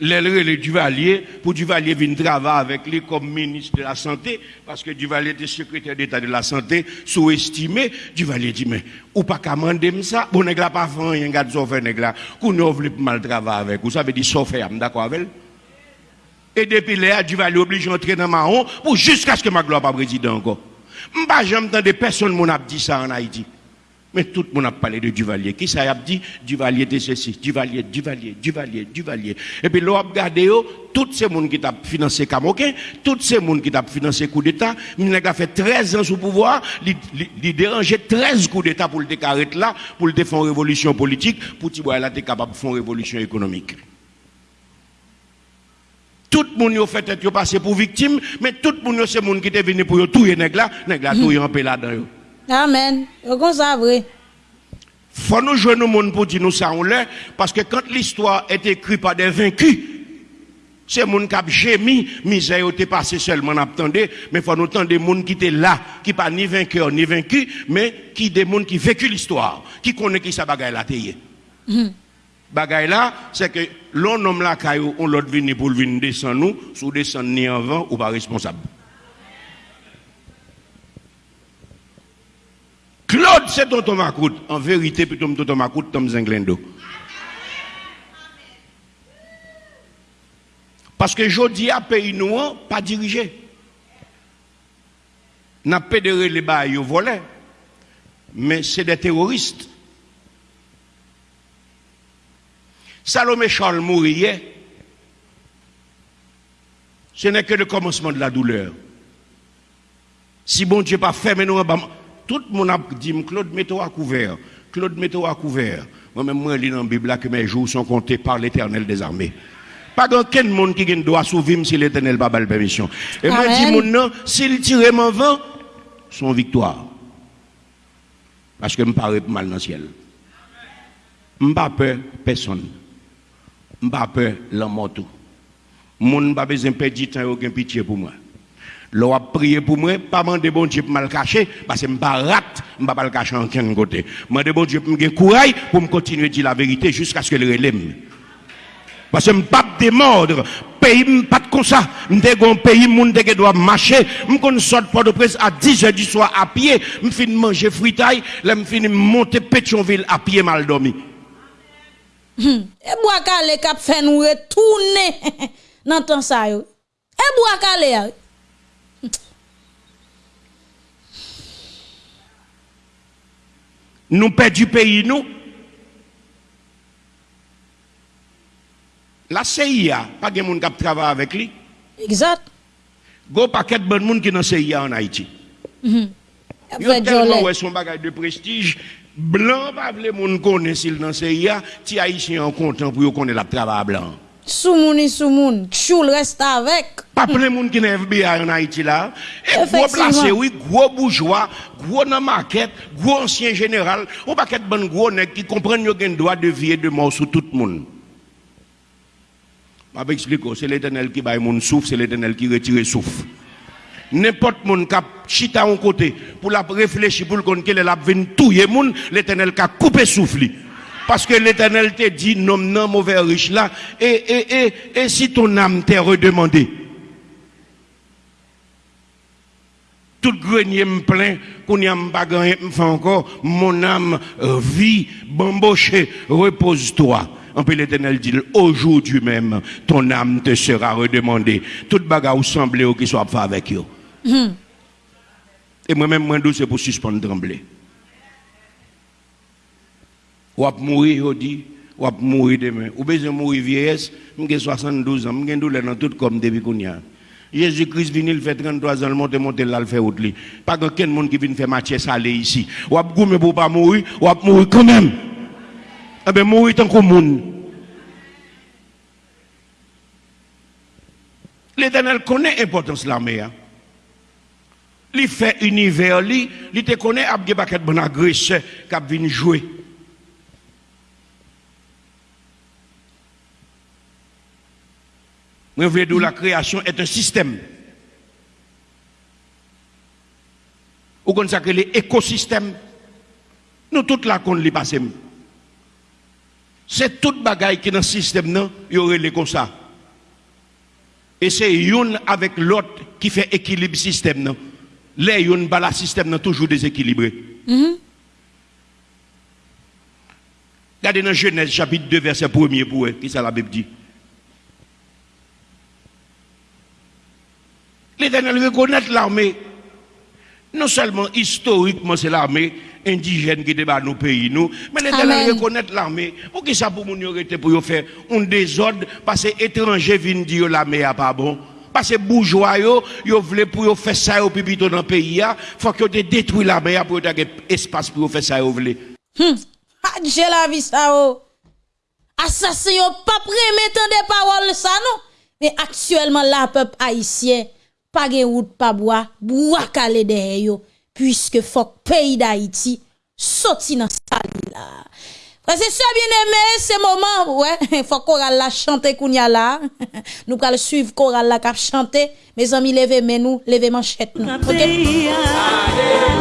Le Duvalier, pour Duvalier venir travailler avec lui comme ministre de la Santé, parce que Duvalier était secrétaire d'État de la Santé, sous-estimé. Duvalier dit, mais, ou pas commander ça, bon, nègre pas fait rien, gars, sauf nègre là, qu'on ne veut mal travailler avec, vous savez, dit, sauf d'accord avec Et depuis là, Duvalier oblige d'entrer dans Mahon, pour jusqu'à ce que ma gloire pas président encore. M'pas jamais des personnes mon a dit ça en Haïti. Mais tout le monde a parlé de Duvalier. Qui ça a dit? Duvalier de ceci, Duvalier, Duvalier, Duvalier, Duvalier. Et puis, l'on a regardé, tous ces gens qui ont financé Camoquin, tous ces gens qui ont financé coup d'État, il a fait 13 ans sous pouvoir, il dérangeait 13 coups d'État pour le décarrer là, pour le faire une révolution politique, pour qu'il soit capable de faire révolution économique. Tout le monde a fait être passé pour victime, mais tout le monde c'est monde qui est venu pour tout les nègres là, nègres là tout en paix là-dedans. Amen. Comme ça vrai. Faut nous jouer nos monde pour dire nous ça on l'est parce que quand l'histoire est écrite par des vaincus c'est gens qui ont gémi, misère est passé seulement attendez, mais faut nous entendre des gens qui étaient là, qui pas ni vainqueur ni vaincu, mais qui des gens qui vécu l'histoire, qui connaissent qui ça bagaille là. Mm. Bagaille là, c'est que l'on nomme la caillou, on l'autre venu pour venir descendre nous, sous descendre ni en vent ou pas responsable. Claude, c'est ton Macoute. En vérité, plutôt ton Macoute, Tom Zenglendo. Parce que je dis à pays noir, pas dirigé. N'a pas de les bas, volé. Mais c'est des terroristes. Salomé Charles mourir, ce n'est que le commencement de la douleur. Si bon Dieu pas fait, mais nous, tout le monde a dit, Claude, mets-toi à couvert. Claude, mets-toi à couvert. Moi-même, moi, je lis dans la Bible que mes jours sont comptés par l'éternel des armées. Pas aucun monde qui doit sauver si l'éternel n'a pas la permission. Et moi, je dis, mon nom, s'il tire mon vent, son victoire. Parce que je me parle mal dans le ciel. Je n'ai pas peur personne. Je n'ai pas peur l'homme tout. Je n'ai pas besoin de perdre du temps et aucun pitié pour moi. L'on a prié pour moi, pas demander bon Dieu pour mal cacher, parce que je ne pas rate, je pas le cacher en aucun côté. Je bon Dieu pour me courage pour me continuer à dire la vérité jusqu'à ce que le relève. Parce que je ne pas démordre. Pays, pas comme ça. Je un pays, je doit marcher. Je sort de presse à 10 h du soir à pied. Je finis manger fritaille. Je finis monter Pétionville à pied mal dormi. Et bois calé cap fait nous retourner dans temps ça yo. Bois calé nous perdons du pays, nous. La CIA, pas de monde qui travaille avec lui. Exact. Go paquet de bon monde qui dans la CIA en Haïti. Mm -hmm. tellement ouais son bagage de prestige. Blanc, pas les monde connaît s'il dans la CIA, ti haïtien en content pour connaître la travail blanc. Soumouni soumoun, choul reste avec. Pas plein de monde qui n'est FBI en Haïti là. Et gros placé, oui, gros bourgeois, gros dans market, gros ancien général, ou pas qu'être bon gros nèg qui comprennent yo gen droit de vie et de mort sur tout le monde. Je vais expliquer, c'est l'éternel qui baille mon souffle, c'est l'éternel qui retire souffle. N'importe qui a chita un côté pour la réfléchir pour le compte qu'elle a venir touyer monde, l'éternel qui a coupé souffle. Parce que l'éternel te dit, non, non, mauvais riche là, et, et, et, et si ton âme t'est redemandé, tout grenier me plein, qu'on y a pas me encore, mon âme vit, bamboché, repose-toi. En plus, l'éternel dit, aujourd'hui même, ton âme te sera redemandée. Toute bagarre semblait qui soit fait avec eux. Hmm. Et moi-même, moi, c'est pour suspendre trembler Ou wap mouri ou wap mouri demen. Ou besoin mourir vieillesse, j'ai 72 ans, j'ai douleur dans tout comme depuis qu'on Jésus-Christ vient, il fait 33 ans, le monte, monte, là, il fait autre lit. Pas que quelqu'un monde qui vient faire match salé ici. Ou ap goumé pour pas mourir, ou ap mourir quand même. Eh bien, mourir tant qu'on monde. L'Éternel connaît l'importance de la mer. Il fait univers, il te connaît, il y a des paquets de bonnes agresseurs qui viennent jouer. Moi, je veux dire, la création est un système. Ou que les écosystèmes, nous tous là qu'on les passe. C'est toute bagaille qui est dans le système, non, il y aurait les comme ça. Et c'est une avec l'autre qui fait équilibre système, non? Les une bala système, non, toujours déséquilibré. Regardez dans Genèse chapitre 2, verset 1er pour eux, qui ça la Bible dit? L'Éternel reconnaît l'armée. Non seulement historiquement, c'est l'armée indigène qui débat nos pays, nous, mais l'Éternel reconnaît l'armée. Pour qui ça pour nous arrêter pour faire un désordre, parce que étrangers viennent dire l'armée n'est pas bon. Parce que bourgeois, yo, yo voulaient pour faire ça au pipito dans le pays, il faut que vous détruisez l'armée pour avoir espace pour faire ça, vous voulez. Hum. Adje la vie ça oh. Assassin yo pas prémettant des paroles ça non. Mais actuellement la peuple haïtien pas gen route pas bois, bois calé derrière yo puisque faut pays d'Haïti sorti dans ça là. Frère c'est ça bien aimé, c'est moment ouais, faut choral la chanter kounya là. nous pral suivre choral la cap chanter. Mes amis levez nous, levez manchette nous. OK?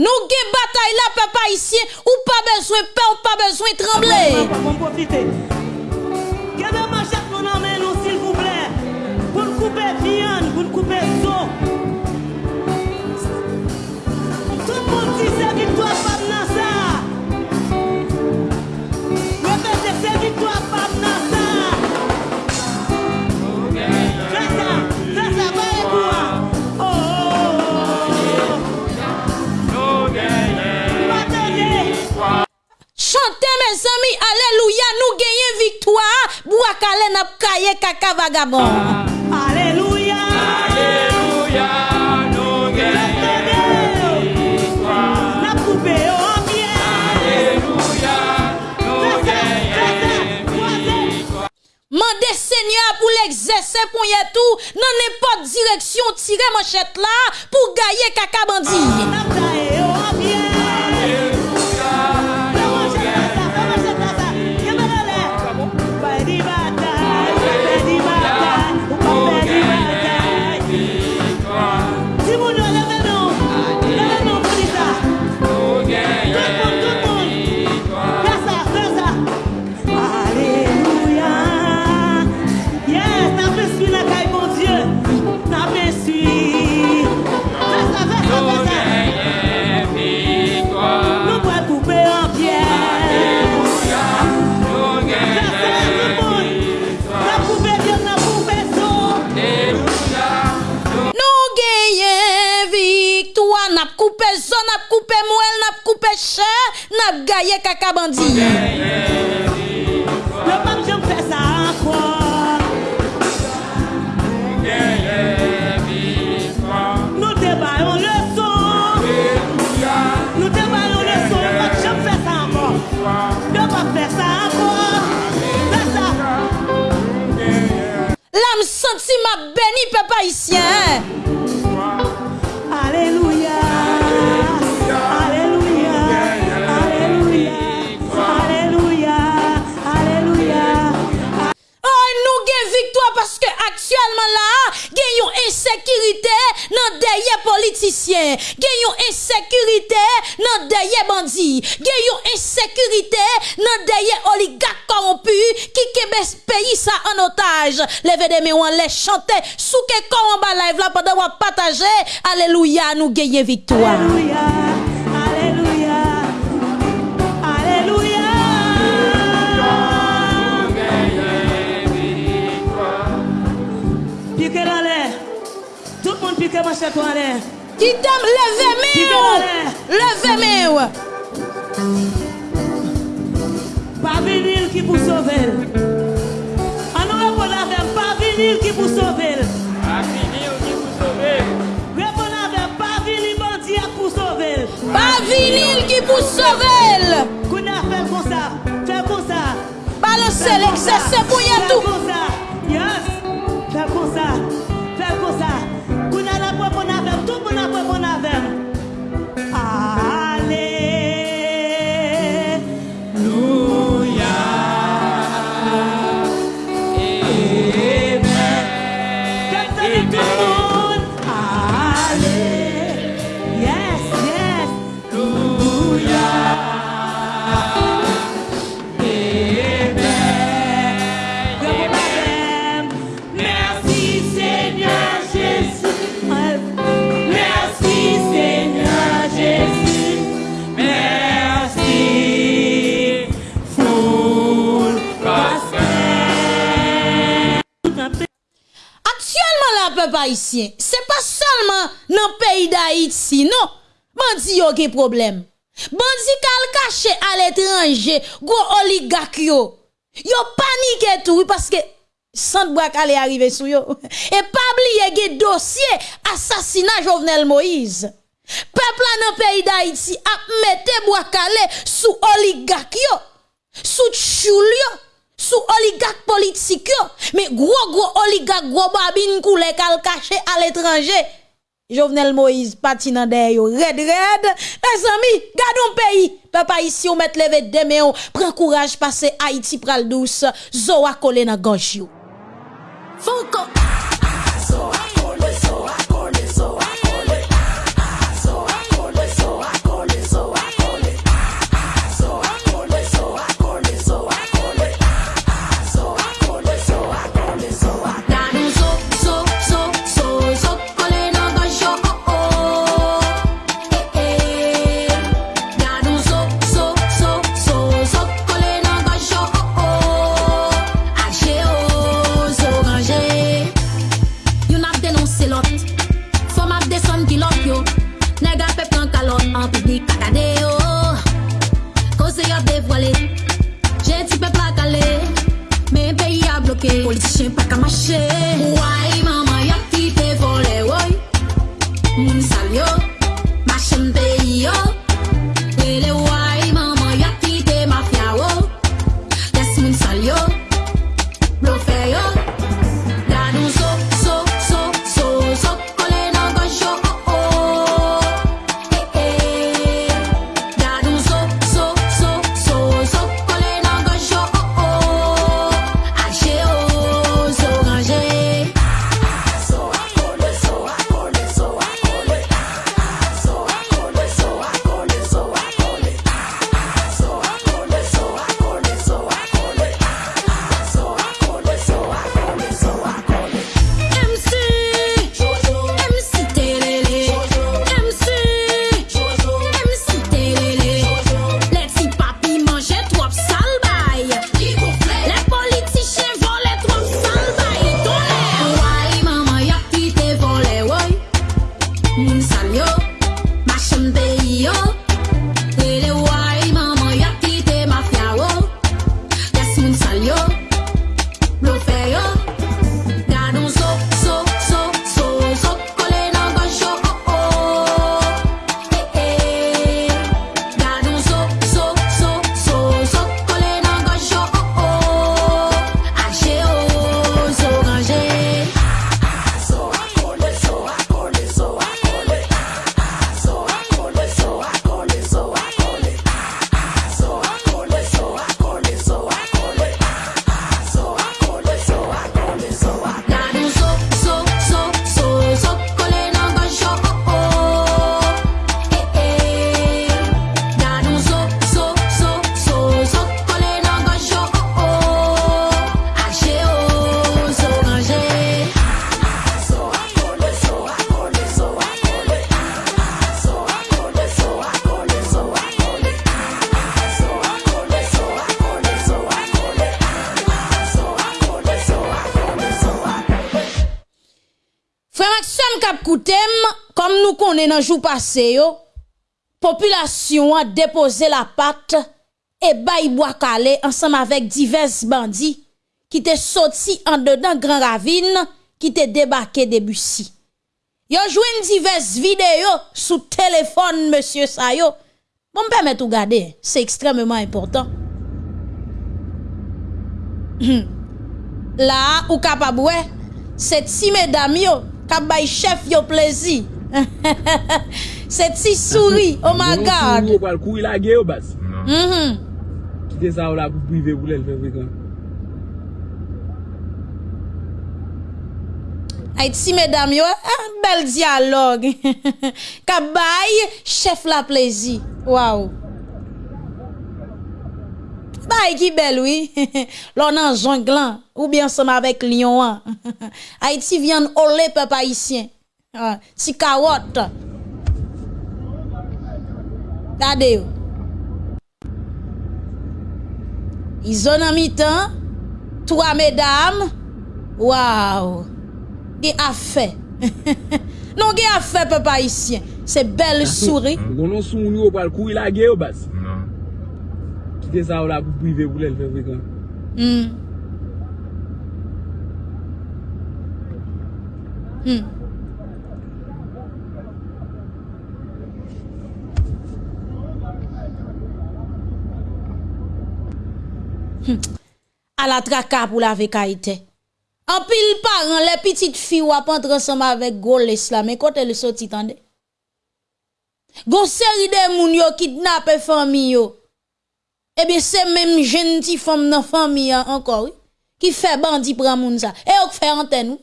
Nous gen bataille là papa ici ou pas besoin peur, ou pas besoin trembler. Chante men sami, aleluya, nou genye viktwa, bou akale nap kaye kaka vagabon. Ah, aleluya, aleluya, nou genye viktwa, nap koupe yo anpye. Aleluya, nou genye viktwa. Mande senya pou l'exerse pou ye tou, nan ne pot direksyon tire manchet la, pou gaye kaka bandi. Ah, travailler caca bandit. Le pape j'aime faire ça encore. Nous te baillons le son. Nous te baillons le son. Le pape j'aime faire ça encore. Le pape faire ça encore. Fais ça. L'âme senti ma béni papa ici. Dans derrière politiciens, gagnons insécurité dans derrière bandits, gagnons insécurité dans derrière oligarques corrompus qui kebe ce pays ça en otage. En les chanter, sous que corps en bas live là pendant qu'on partager. Alléluia, nous gagnons victoire. Qui t'aime, dans l'air. levez main. Pas vinyle qui pour sauver. En nous répondre avec pas vinyle qui pour sauver. Répondre avec pas vinyle bandit pour sauver. Pas qui pour sauver. Qu'on a fait comme ça. Fais comme ça. Balancez l'exercice pour y Fais tout. comme ça. Yes. Fais comme ça. Fais comme ça. bon avèm, tout bon avèm, bon avèm. Haïtien, c'est pas seulement dans le pays d'Haïti, non. Bandi yo problème. Bandi kal caché à l'étranger, gros oligarque yo. Yo panique tout parce que sans brak aller arriver sou yo. Et pas oublier gen dossier assassinat Jovenel Moïse. Peuple dans le pays d'Haïti a mette bois calé sous oligarque yo, sous choul yo sous oligarque politique mais gros gros oligarque gros babine koule kal caché à l'étranger. Jovenel Moïse pati nan yo red red. Les amis, gardons pays. Papa ici on met lever demain prend courage passer Haïti pral douce. Zo a collé nan. politician pack a machine. Why? Dans jour passé yo, population a déposé la patte et bail bois calé ensemble avec divers bandits qui étaient sortis en dedans Grand Ravine qui étaient débarqués de Bussy. Yo joué diverses vidéos sous téléphone monsieur Sayo. Bon me permettre de regarder, c'est extrêmement important. Là, ou capable ouais, c'est ti mesdames yo, k'ap bay chef yo plaisir. Se ti souri, oh my god. Mwen souri ou pal kouri la ge mm-hmm. yo bas. Kite sa ou la pou prive pou lèl fevri kon. Ay ti medam yo, bel diyalog. Kabay, chef la plezi. Waw. Bay ki bel oui. Lò nan jonglan, ou bien som avèk lion an. Ay ti vyan olè pe paisyen. Ah, si kawot. Tade yo. I zon an mi tan, 3 medam, waw, ge afe. non ge afe pe pa isyen, se bel souri. Mm. Gonon sou moun yo pal kou ila ge yo bas. Non. Kite sa ou la pou prive pou lèl fevri kon. Hmm. Hmm. À la traka pour la vekaïté. En pile parent, les petites filles ou apprendre ensemble avec Goles mais quand elle sorti tande. Gon série de moun yo kidnappé famille yo. Eh bien, c'est même ti femme dans famille hein, encore, qui fait bandi pran moun ça. Et on fait antenne.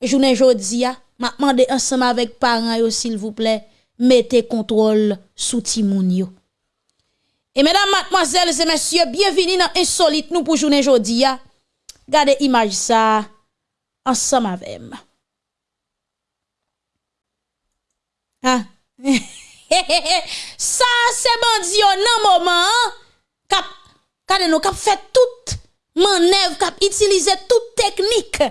Journée jodi a, m'a demandé ensemble avec parents yo s'il vous plaît, mettez contrôle sous ti moun yo. Et mesdames, mademoiselles et messieurs, bienvenue dans Insolite nous pour journée aujourd'hui. Regardez image ça ensemble avec moi. Ah. ça c'est bon bandi nan moment cap kade nous cap fait toute manœuvre cap utiliser toute technique.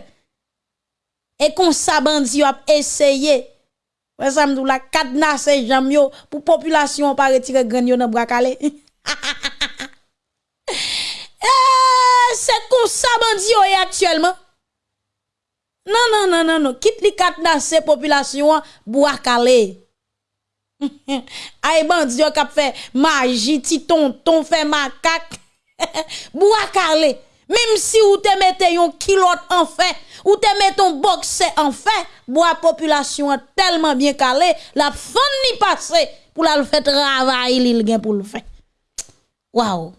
Et qu'on ça bandi a essayé Wè samdou la kadna se jam yo pou populasyon pa retire gran yo nan brakale. C'est comme ça bandi yo est actuellement. Non non non non non, quitte li cadenas population bois calé. Ay bandi yo kap fait magie, ti tonton fait macaque. Bois calé. Même si ou te mette yon kilot en fait, ou te mette ton boxe en fait, bois population tellement bien calé, la fin ni passé pour la faire travail li gen pour le faire. Waouh.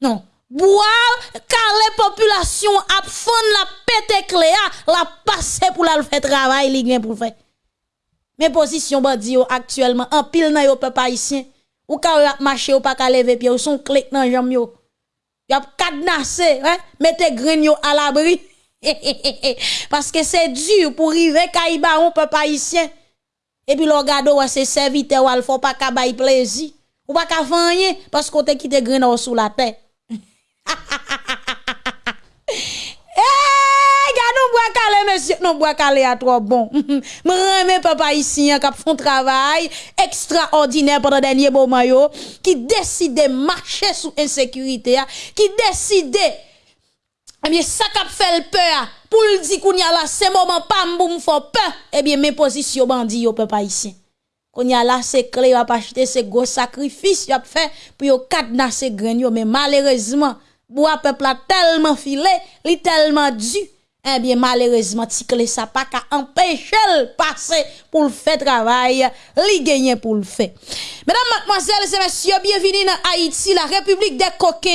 Non. Bois calé population a fond la pété cléa, la passé pour la faire travail li pour faire. Mais position bandi yo actuellement en pile nan yo peuple haïtien. Ou ka yo ap marcher ou pas ka lever pied ou son clic nan jambe yo. Y a cadenassé, hein? Mettez grain yo à l'abri. Parce que c'est dur pour arriver kaïba on peuple haïtien. Et puis le gado c'est serviteur ou al faut pas ka plaisir. Ou pas ka faire parce qu'on te quitté grain sous la terre. Eh, nous bois calé, monsieur. Non, bois calé à trop bon. Me papa ici, qui font travail extraordinaire pendant dernier moment, yo, qui décide de marcher sous insécurité, ah, qui décide, eh bien, ça qu'a fait peur, pour le dire qu'on y a là, c'est moment pas m'boum faut peur, eh bien, mes positions bandit, yo, papa ici. Qu'on y a là, c'est clé, y a pas acheter ces gros sacrifices, y a fait pour yo cadenasser grain mais malheureusement, bois peuple a tellement filé, li tellement dû. Eh bien, malheureusement, ti clé ça pas qu'à empêcher le passer pour le faire travail, li gagner pour le faire. Mesdames, mademoiselles et messieurs, bienvenue dans Haïti, la République des coquins,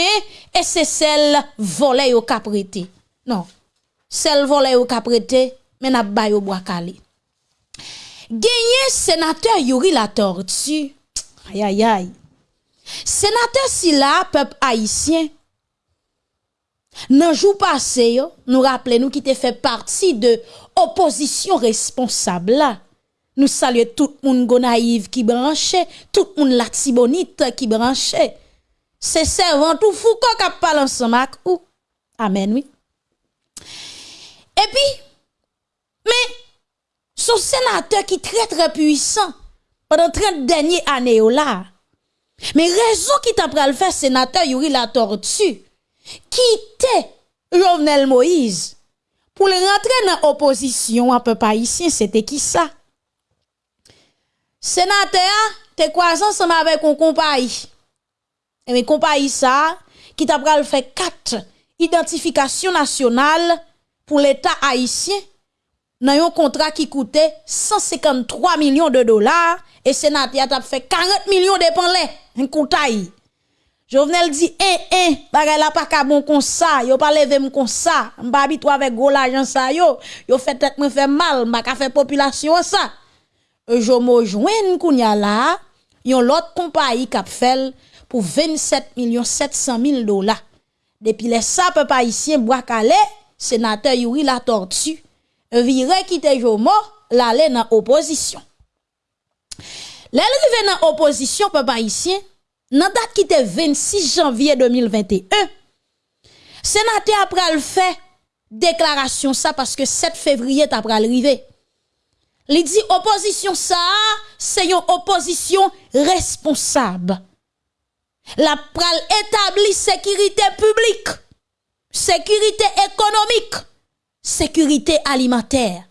et c'est celle volée au caprété. Non, celle volée au caprété, mais n'a pas au bois calé. Gagné sénateur Yuri la tortue. Aïe aïe aïe. Sénateur si peuple haïtien, Nan jou passé, yo, nous rappelons nous qui te fait partie de opposition responsable. Nous saluons tout le monde gonaïve qui branché, tout le monde la tibonite qui branché. C'est servant tout Foucault qui parle ensemble ou. Amen, oui. Et puis, mais, son sénateur qui très très puissant pendant 30 dernières années là. Mais raison qui t'a pral faire sénateur Yuri la tortue quitter Jovenel Moïse pour le rentrer dans l'opposition un peu haïtien, c'était qui ça? Sénateur, te croisé ensemble avec un compagnie. Et mais compagnie ça, qui t'a pral fait quatre identifications nationales pour l'État haïtien nan yon kontrak ki koute 153 milyon de dolar e senati atap fe 40 milyon depan le, yon kontay. Jovenel di, e, eh, e, eh, bagay la pa kabon kon sa, yo pa leve m kon sa, mba abitwa vek go la jan sa yo, yo fe tet mwen fe mal, mba ka fe populasyon sa. E jo mo jwen kounya la, yon lot kompayi kap fel pou 27 milyon 700 mil dolar. Depi le sa pe pa isyen Bwakale, senate yuri la tortue. Vire quitte Jomo, l'aller dans opposition. Rive dans opposition peuple haïtien, nan date qui était 26 janvier 2021, sénateur après le fait déclaration ça parce que 7 février après arrivé. Il dit opposition ça, c'est une opposition responsable. La pral établit sécurité publique, sécurité économique, sécurité alimentaire.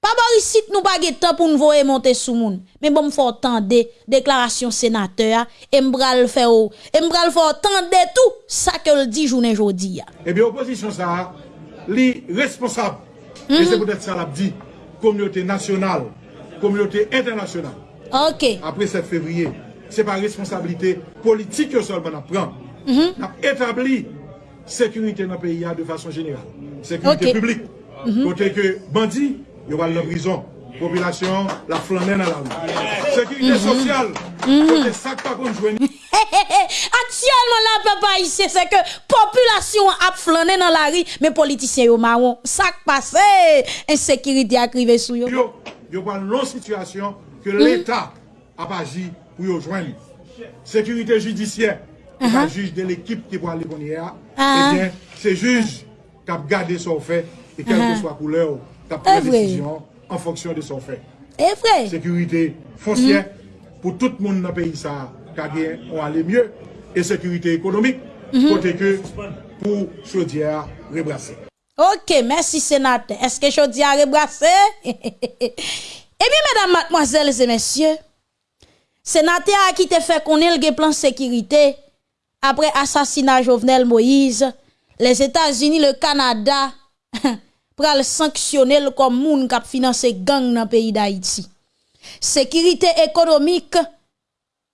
Pas bon ici nous pas temps pour nous voyer monter sous moun, mais bon faut tendre déclaration sénateur et m'bral faire et m'bral faut tendre tout ça que le dit journée jodi Eh bien opposition ça li responsable. Mm -hmm. Et c'est mhm. peut-être ça l'a dit communauté nationale, communauté internationale. OK. Après 7 février, c'est pas responsabilité politique seulement on prend. Mm -hmm. On a établi sécurité dans le pays de façon générale. Sécurité okay. publique. Mm -hmm. Côté que bandits, ils vont en prison. Population, la flanée dans la rue. Sécurité mhm. sociale. Mhm. Côté sac pas qu'on joue. Actuellement, là, papa, ici, c'est que population a flâné dans la rue, mais politiciens au marron, sac passé, eh, insécurité a crivé sous eux. Yo, yo pas une situation que mhm. l'État a agi pour rejoindre. Sécurité judiciaire, pas juge de l'équipe qui va aller. Ah. Eh bien, c'est juge qui a gardé son fait et quelle que soit couleur, qui a Ah, pris vrai. décision en fonction de son fait. Et vrai. Sécurité foncière pour tout le monde dans le pays ça, qui on aller mieux. Et sécurité économique, côté que pour chaudière rebrasser. OK, merci sénateur. Est-ce que à rebrasser? Eh bien, mesdames, mademoiselles et messieurs, sénateur a qui te fait connaître le plan sécurité après assassinat Jovenel Moïse, les États-Unis, le Canada, pral sanctionner comme moun k'ap financer gang dans pays d'Haïti. Sécurité économique,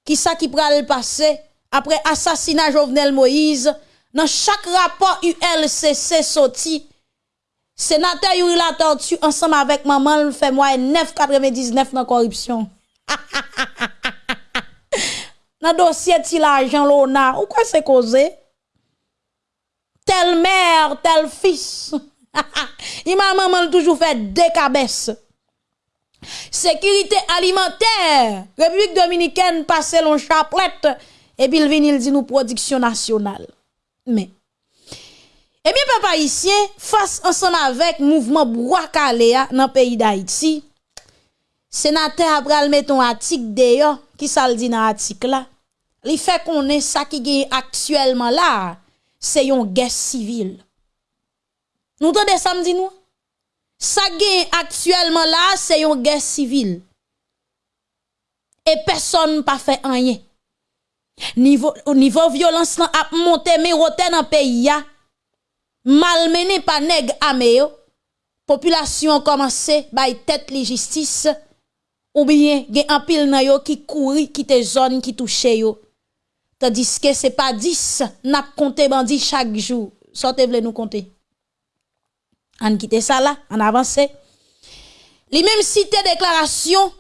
qui ça qui pral passer après assassinat Jovenel Moïse, dans chaque rapport ULCC sorti, sénateur Yuri la tortue ensemble avec maman le fait moi 9,99 dans corruption. nan dosye ti la ajan lona, ou kwa se koze? Tel mer, tel fis. Iman maman toujou fè dekabès. Sekirite alimenter, Republik Dominikèn pase lon chaplette, epi l vinil di nou prodiksyon nasyonal. Men, eh epi pepa isye, fas ansan avèk mouvman Brouakalea nan peyi da Iti, senate apral meton atik deyo, ki sal di nan atik la, li fe konen sa ki gen aktuelman la, se yon ges sivil. Nou to de samdi nou? Sa gen aktuelman la, se yon ges sivil. E person pa fe anye. Nivou, nivou violans nan ap monte me rote nan peyi ya, malmene pa neg ame yo, populasyon komanse bay tet li jistis, ou bien gen un pile nan yo qui couri qui te zone qui touche yo. Tandis que c'est pas 10 n'a compté bandi chaque jour. Sortez vle nous compter. On quitte ça là, on avance. Li même cité déclaration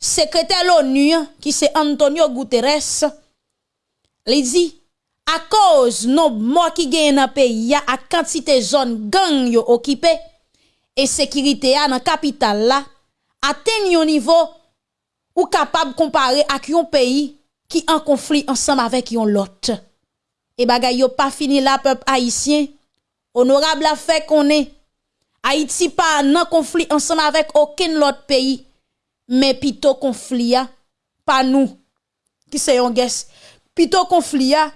secrétaire l'ONU qui c'est Antonio Guterres li dit à cause non morts qui gagne dans pays ya à quantité zone gang yo occupé et sécurité a dans capitale là atteint un niveau ou kapab kompare ak yon peyi ki an konflik ansam avek yon lot. E bagay yo pa fini la pep Haitien, honorable a fe konen, Haiti pa nan konflik ansam avek oken lot peyi, men pito konflik ya, pa nou, ki se yon ges, pito konflik ya,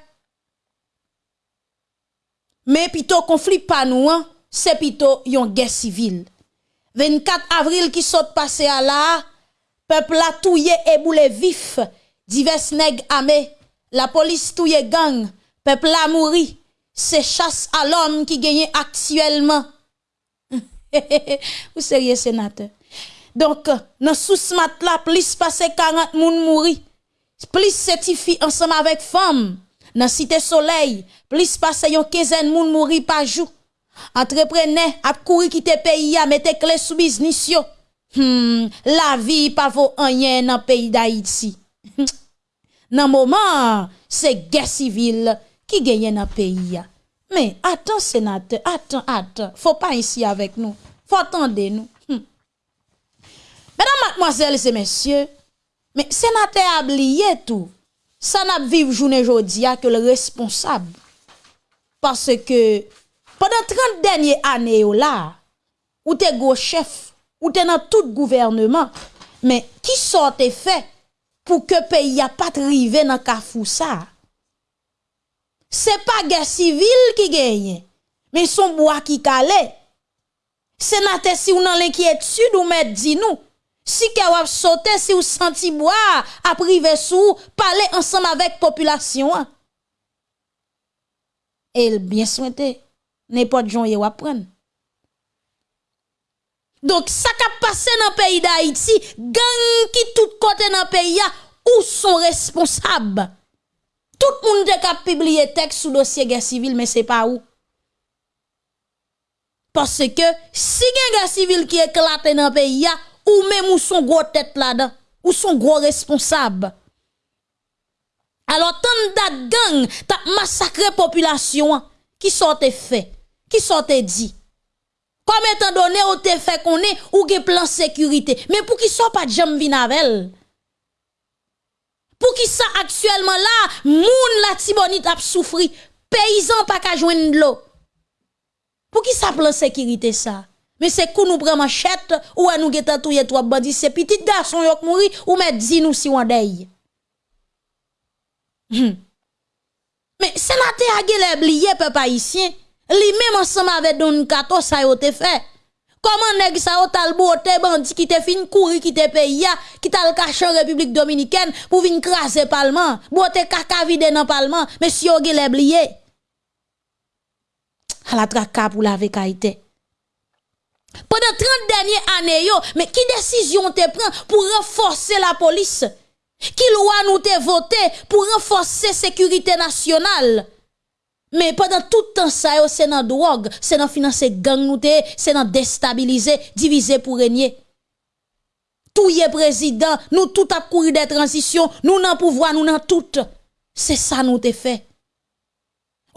men pito konflik pa nou an, se pito yon ges sivil. 24 avril ki sot pase a la a, peuple la touye et boule vif. Divers nèg armés. La police touye gang. Peuple la mouri. C'est chasse à l'homme qui gagne actuellement. Vous sérieux sénateur. Donc dans sous mat là plus passé 40 moun mouri. Plus certifié ensemble avec femme. Dans Cité Soleil, plus passé yon quinzaine moun mouri par jour. Entrepreneur ap kouri quitter pays a mette clé sous business yo. hmm, la vi pa fo anyen nan peyi da iti. nan mouman, se gen sivil ki genyen nan peyi ya. Men, atan senate, atan, atan, fo pa insi avek nou, fo atande nou. Hmm. Menan matmoazel se mesye, men senate ab liye tou, san ap viv jounen jodi ya ke le responsab. Parce ke, padan 30 denye ane yo la, ou te go chef, ou te nan tout gouvernement, men ki son te fe pou ke peyi a pat rive nan kafou sa? Se pa gen sivil ki genye, men son boa ki kale. Senate si ou nan l'enkyetude ou met di nou, si ke wap sote si ou santi boa aprive sou, pale ansam avek populasyon an. El bien souwente, ne pot jon ye wap pren. Donc, ça qui passé dans le pays d'Haïti, gang qui tout côté dans le pays, où sont responsables? Tout le monde a publié texte sous dossier guerre civile, mais c'est pas où. Parce que si gen guerre civile qui éclate dans le pays, ou même ou son gros tête là-dedans, ou son gros responsable. Alors, tant dat gang, t'a massacré population, qui sorte fait, qui sorte dit. Comme étant donné, ou te fait qu'on est, ou gen plan sécurité. Mais pour qui soit pas de jam vinavel? Pour qui ça actuellement là, moun la tibonite a souffri, paysan pas ka joindre de l'eau. Pour qui ça plan sécurité ça? Mais c'est qu'on nous prend machette ou à nous geta touye trois bandits, c'est petit garçon yok mouri ou met di nous si wandey. Hmm. Mais sénateur a gele oublié peuple haïtien, li même ensemble avec Don Kato ça yo te fait. Comment nèg sa yo tal bote bandi qui te fin courir qui te pays qui tal caché en République Dominicaine pour vinn craser parlement, bote kaka vide dans parlement, monsieur yo gele oublié. À la traka pour la vekaïté. Pendant 30 dernières années, yo, mais qui décision te prend pour renforcer la police? Qui loi nous te voté pour renforcer sécurité nationale? Men padan toutan sa yo se nan drog, se nan finanse gang nou te, se nan destabilize, divize pou renyen. Touye prezident, nou tout ap kouri de transisyon, nou nan pouvwa, nou nan tout. Se sa nou te fe.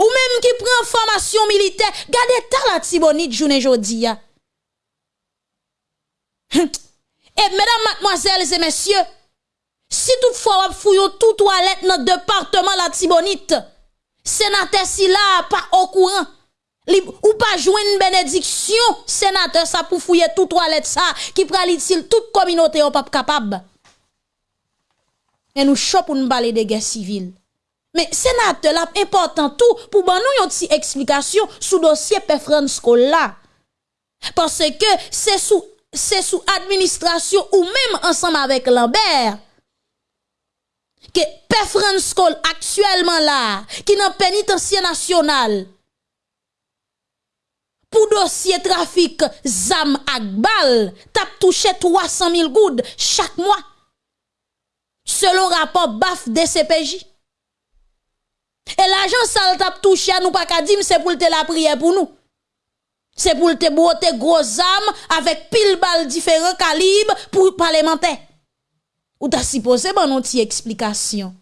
Ou menm ki pren formasyon milite, gade ta la tibonit jounen jodi ya. E medan matmoazel se mesye, si tout fwa wap fuyo tout walet nan departement la tibonit, sénateur si là pas au courant, ou pas jouer une bénédiction, sénateur ça pour fouiller tout toilette ça, qui prend l'utile toute communauté ou pas capable. Et nous chop pour nous parler de guerre civile. Mais sénateur là important tout pour ban nous une petite explication sous dossier là. Parce que c'est sous c'est sous administration ou même ensemble avec Lambert que Frère Franco, actuellement là, qui dans pénitencier national, pour dossier trafic zam Akbal, tape touché 300 000 goudes chaque mois, selon rapport BAF DCPJ. Et l'argent sale tape touché à nous pas qu'à dire, c'est pour te la prière pour nous. C'est pour te boter gros âmes avec pile balles différents calibres pour parlementaire. Ou t'as supposé bon non explication.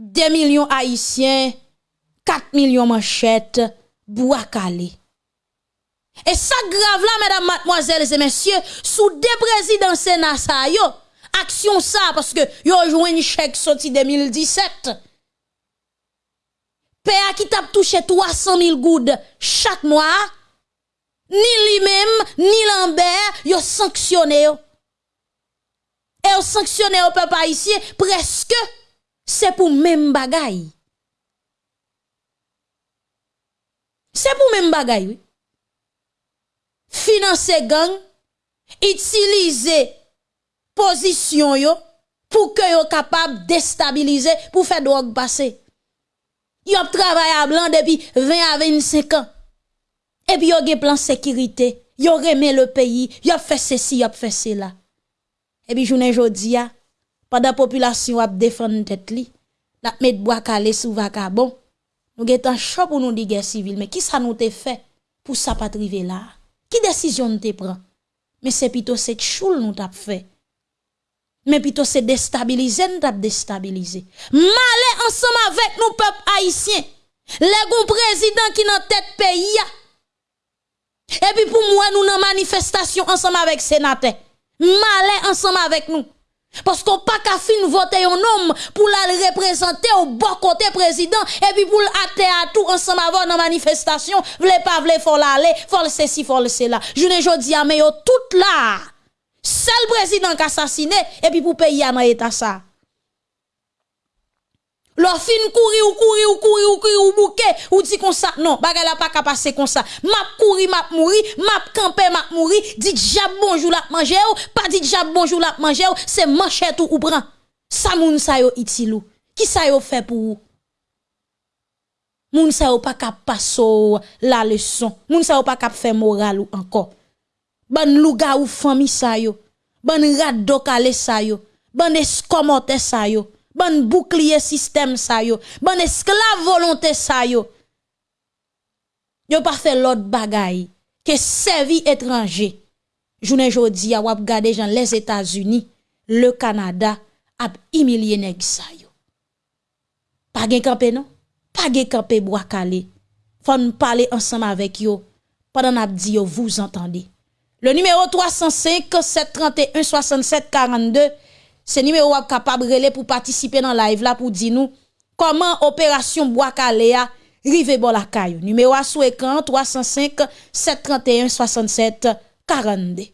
2 millions haïtiens, 4 millions manchettes, bois calé. Et ça grave là, mesdames, mademoiselles et messieurs, sous des présidents Sénat ça yo, action ça parce que yo joué une chèque sorti 2017. PA qui t'a touché 300 000 goudes chaque mois, ni lui-même, ni Lambert, yo sanctionné yo. Et yo sanctionné au peuple haïtien presque, c'est pour même bagay. C'est pour même bagay, oui. Financer gang, utiliser position yo pour que yo capable déstabiliser pour faire drogue passer. Yo travaillé à blanc depuis 20 à 25 ans. Et puis yo gen plan sécurité, yo remet le pays, yo fait ceci, yo fait cela. Et puis journée jodi a, pendant population a défendre tête li, la met bois calé sous vagabond. Nous getan chaud pour nous dire guerre civile, mais qui ça nous te fait pour ça pas là? Qui décision nous te prend? Mais c'est plutôt cette choule nous t'a fait. Mais plutôt c'est déstabiliser, nous t'a déstabiliser. Malé ensemble avec nous, peuple haïtien. Les gon président qui dans tête pays. Et puis pour moi, nous dans manifestation ensemble avec sénateur. Malé ensemble avec nous. Parce qu'on pas qu'à fin voter un homme pour la représenter au bon côté président et puis pour l'atter à tout ensemble avant dans manifestation, vle pas vle faut l'aller, faut ceci, faut cela. Je ne jodi a mais tout là. Seul président qui assassiné et puis pour payer dans état ça. Lo fin kouri ou kouri ou kouri ou kouri ou bouke, ou di kon sa, non, bagay la pa ka pase kon sa. Map kouri, map mouri, map kampe, map mouri, dit jab bonjou la manje ou, pa dit jab bonjou la manje ou, se manchet ou ou bran. Sa moun sa yo itilou, ki sa yo fe pou ou? Moun sa yo pa ka paso la leson, moun sa yo pa ka fe moral ou anko. Ban luga ou fami sa yo, ban rad dokale sa yo, ban eskomote sa yo. Ban bouclier système sa yo. Ban esclave volonté sa yo. Yo pas fait l'autre bagay que servi étranger. Journée jodi a wap gade jan les États-Unis le Canada a humilié nèg sa yo. Pas gen campé non? Pas gen campé bois calé. Nous parler ensemble avec yo. Pendant n'a dit yo vous entendez. Le numéro 305 731 67 42 c'est numéro wap capable relé pour participer dans live là pour dire nous comment opération bois calé a rive bon la caillou numéro à sous écran 305 731 67 42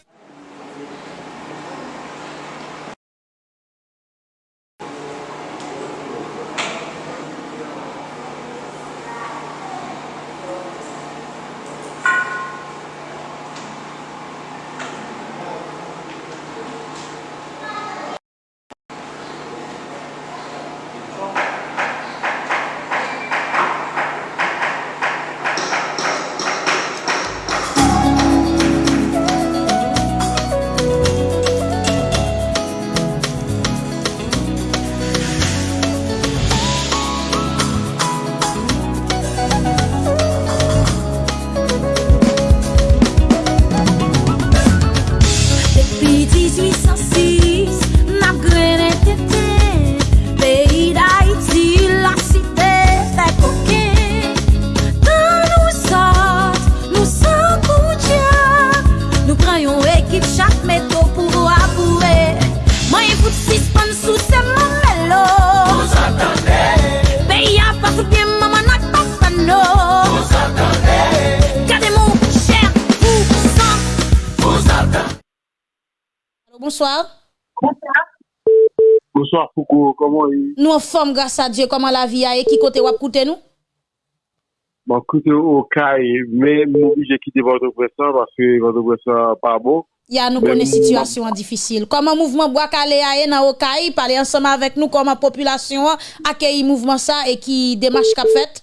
Bonsoir. Bonsoir Foucault, comment est Nous en forme grâce à Dieu, comment la vie a et qui côté wap koute nous? Bon, koute au caille, mais moi j'ai quitté votre pression parce que votre pression pas bon. Ya nous connaît situation difficile. Comment mouvement Boakale a dans Okaï, parler ensemble avec nous comment population accueille mouvement ça et qui démarche qu'a fait.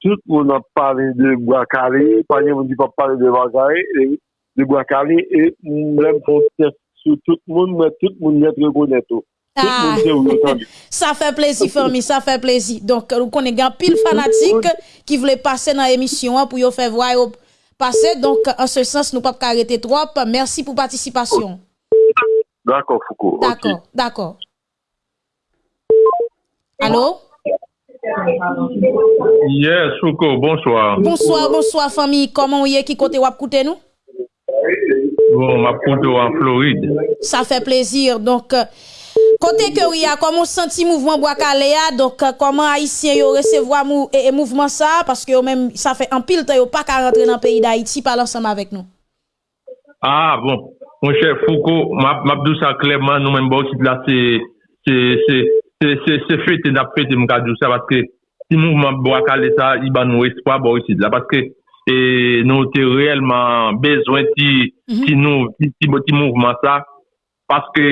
Tout le monde a parlé de Boakale, pas monde qui pas parler de Boakale, de Guacale e mwen fon test sou tout moun, mwen tout moun net rekonet ou. Ah, sa fè plezi Fermi, sa fè plezi. Donk, nou konen gen pil fanatik ki vle pase nan emisyon an pou yo fè vwa yo pase. Donk, an se sens nou pap karete trop. Mersi pou patisipasyon. D'akor, Foucault. D'akor, okay. d'akor. Alo? Yes, Foucault, bonsoir. Bonsoir, bonsoir, Fermi. Koman ou ye ki kote wap koute nou? Bon, ma poudre en Floride. Ça fait plaisir. Donc, euh, Kote ke ou ya, koman senti mouvment Bwakale ya, donk koman euh, Haitien yo resevo mou, e, e mouvment sa, paske yo men, sa fe anpil ta yo pa ka rentre nan peyi da Haiti, pal ansam avek nou. Ah, bon, mon chè Foucault, mabdou sa klebman nou men bou ki la se, se, se, se, se, se fete na fete mkadou sa, paske si mouvment Bwakale sa, i ban nou espwa bou ki la, paske e nou te reyelman bezwen ti, mm -hmm. ti nou, ti, ti, ti mouvman sa, paske,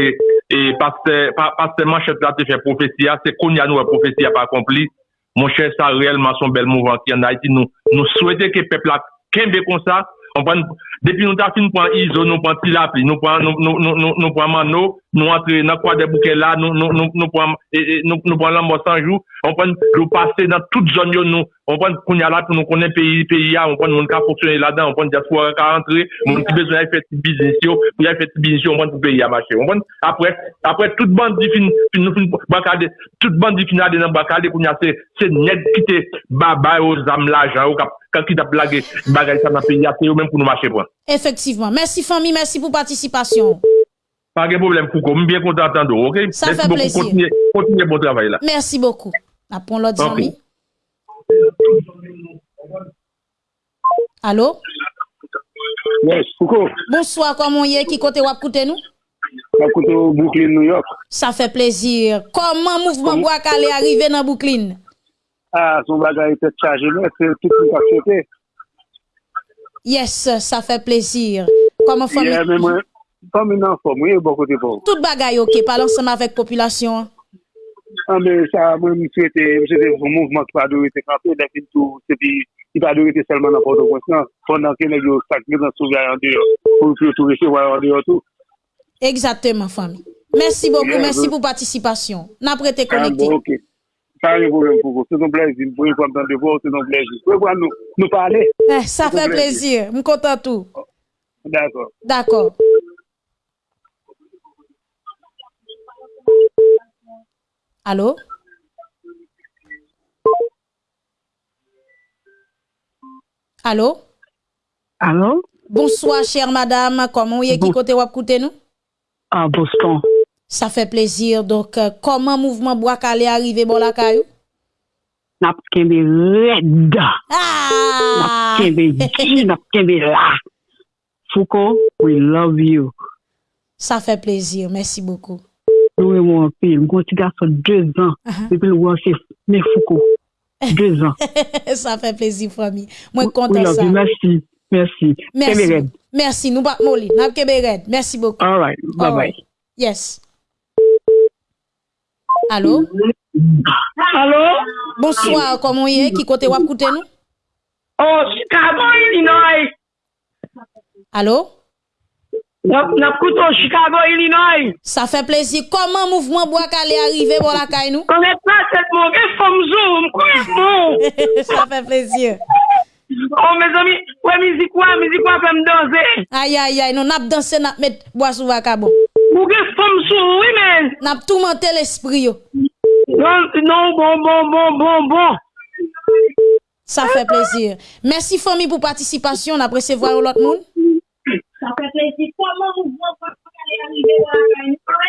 e paske, pa, paske man chèp la te fè profesiya, se kon ya nou wè profesiya pa kompli, mon chèp sa reyelman son bel mouvman ki an Haiti, nou, nou souwete ke pepla kembe kon sa, on pren, Depi nou ta fin pou an izo, nou pou an tilapi, nou pou an mano, nou antre nan kwa de bouke la, nou pou an e, e, lambo sanjou, on pon nou pase nan tout zon yo nou, on pon kounya la pou nou konen peyi, peyi ya, on pon moun ka foksyone la dan, on pon diaspo an ka antre, moun ki bezon ay feti bizisyo, moun ay feti bizisyo, on pon pou peyi ya mache. On pon apre, apre tout bandi fin, fin nou fin bakade, tout bandi fin ade nan bakade kounya se, se ned kite babay o zam la jan, ou kap, kap kita plage bagay sa nan peyi ya, se yo men pou nou mache pon. Effectivement. Merci famille, merci pour participation. Pas de problème, Kouko. Je suis bien content d'entendre, ok? Ça merci fait beaucoup. plaisir. Continuez, continuez bon travail là. Merci beaucoup. Après l'autre okay. ami. Allô? Yes, Kouko. Bonsoir, comment y est? Qui côté wap koute nous? Wap koute Brooklyn, New York. Ça fait plaisir. Comment mouvement Bois Calais arrivé dans Brooklyn? Ah, son bagage était chargé, c'est tout le monde Yes, sa fe plezir. Koman fòm? Yeah, mè mwen, fòm nan fòm, mwen yon bon kote fòm. Tout bagay ok, palan seman vek populasyon. An mè sa, mwen mwen souwete, mwen souwete fòm mouvment ki pa do rete kampè, lè fin tou, se pi, ki pa do rete selman nan pòdo konsyans, fòm nan ke nè gyo sakne nan souvay an deyo, pou fòm tou rete wè an deyo tou. Exactement, fòm. Mersi boku, mersi pou patisipasyon. Nan prete konekte. Sa yon problem pou kou. Se ton plezi, pou yon kontan de pou, se ton plezi. Pou yon kontan nou pale. Eh, sa fe plezi. M kontan tou. D'akor. D'akor. Alo? Alo? Alo? Bonsoir, chère madame. Koman ou ye ki kote wap koute nou? An, ah, Boston. Ça fait plaisir. Donc, euh, comment mouvement bois calé arrivé bon la caillou? Nap kembe red. Ah! Nap kembe di, nap kembe la. Foucault, we love you. Ça fait plaisir. Merci beaucoup. Oui, mon père. Mon petit garçon, deux ans. Depuis le voir, c'est Foucault. Deux ans. ça fait plaisir, famille. Moi, content ça. Merci. Merci. Merci. Merci. Nous, pas Molly. Merci beaucoup. All right. Bye-bye. Yes. Allô? Allô? Bonsoir, comment y est? Qui côté wap koute nous? Oh, Chicago, Illinois. Allô? Non, nap koutou Chicago, Illinois. Sa fe plezi. Koman mouvman bo ak ale arrive bo lakay nou? Konet pa set moun, e fom zou, mkouye moun. Sa fe plezi. Oh, me zomi, we mizikwa, mizikwa fem danse. Ay, ay, ay, nou nap danse nap met boasou wakabo. Ah Ou gen fom sou, oui men. Nap tou mante l'esprit yo. Non, non, bon, bon, bon, bon, bon. Sa fe plezir. Mersi fomi pou patisipasyon, nap resevwa ou lot moun. Sa fe plezir. Koman ou bon kon kon ale anive la? Koman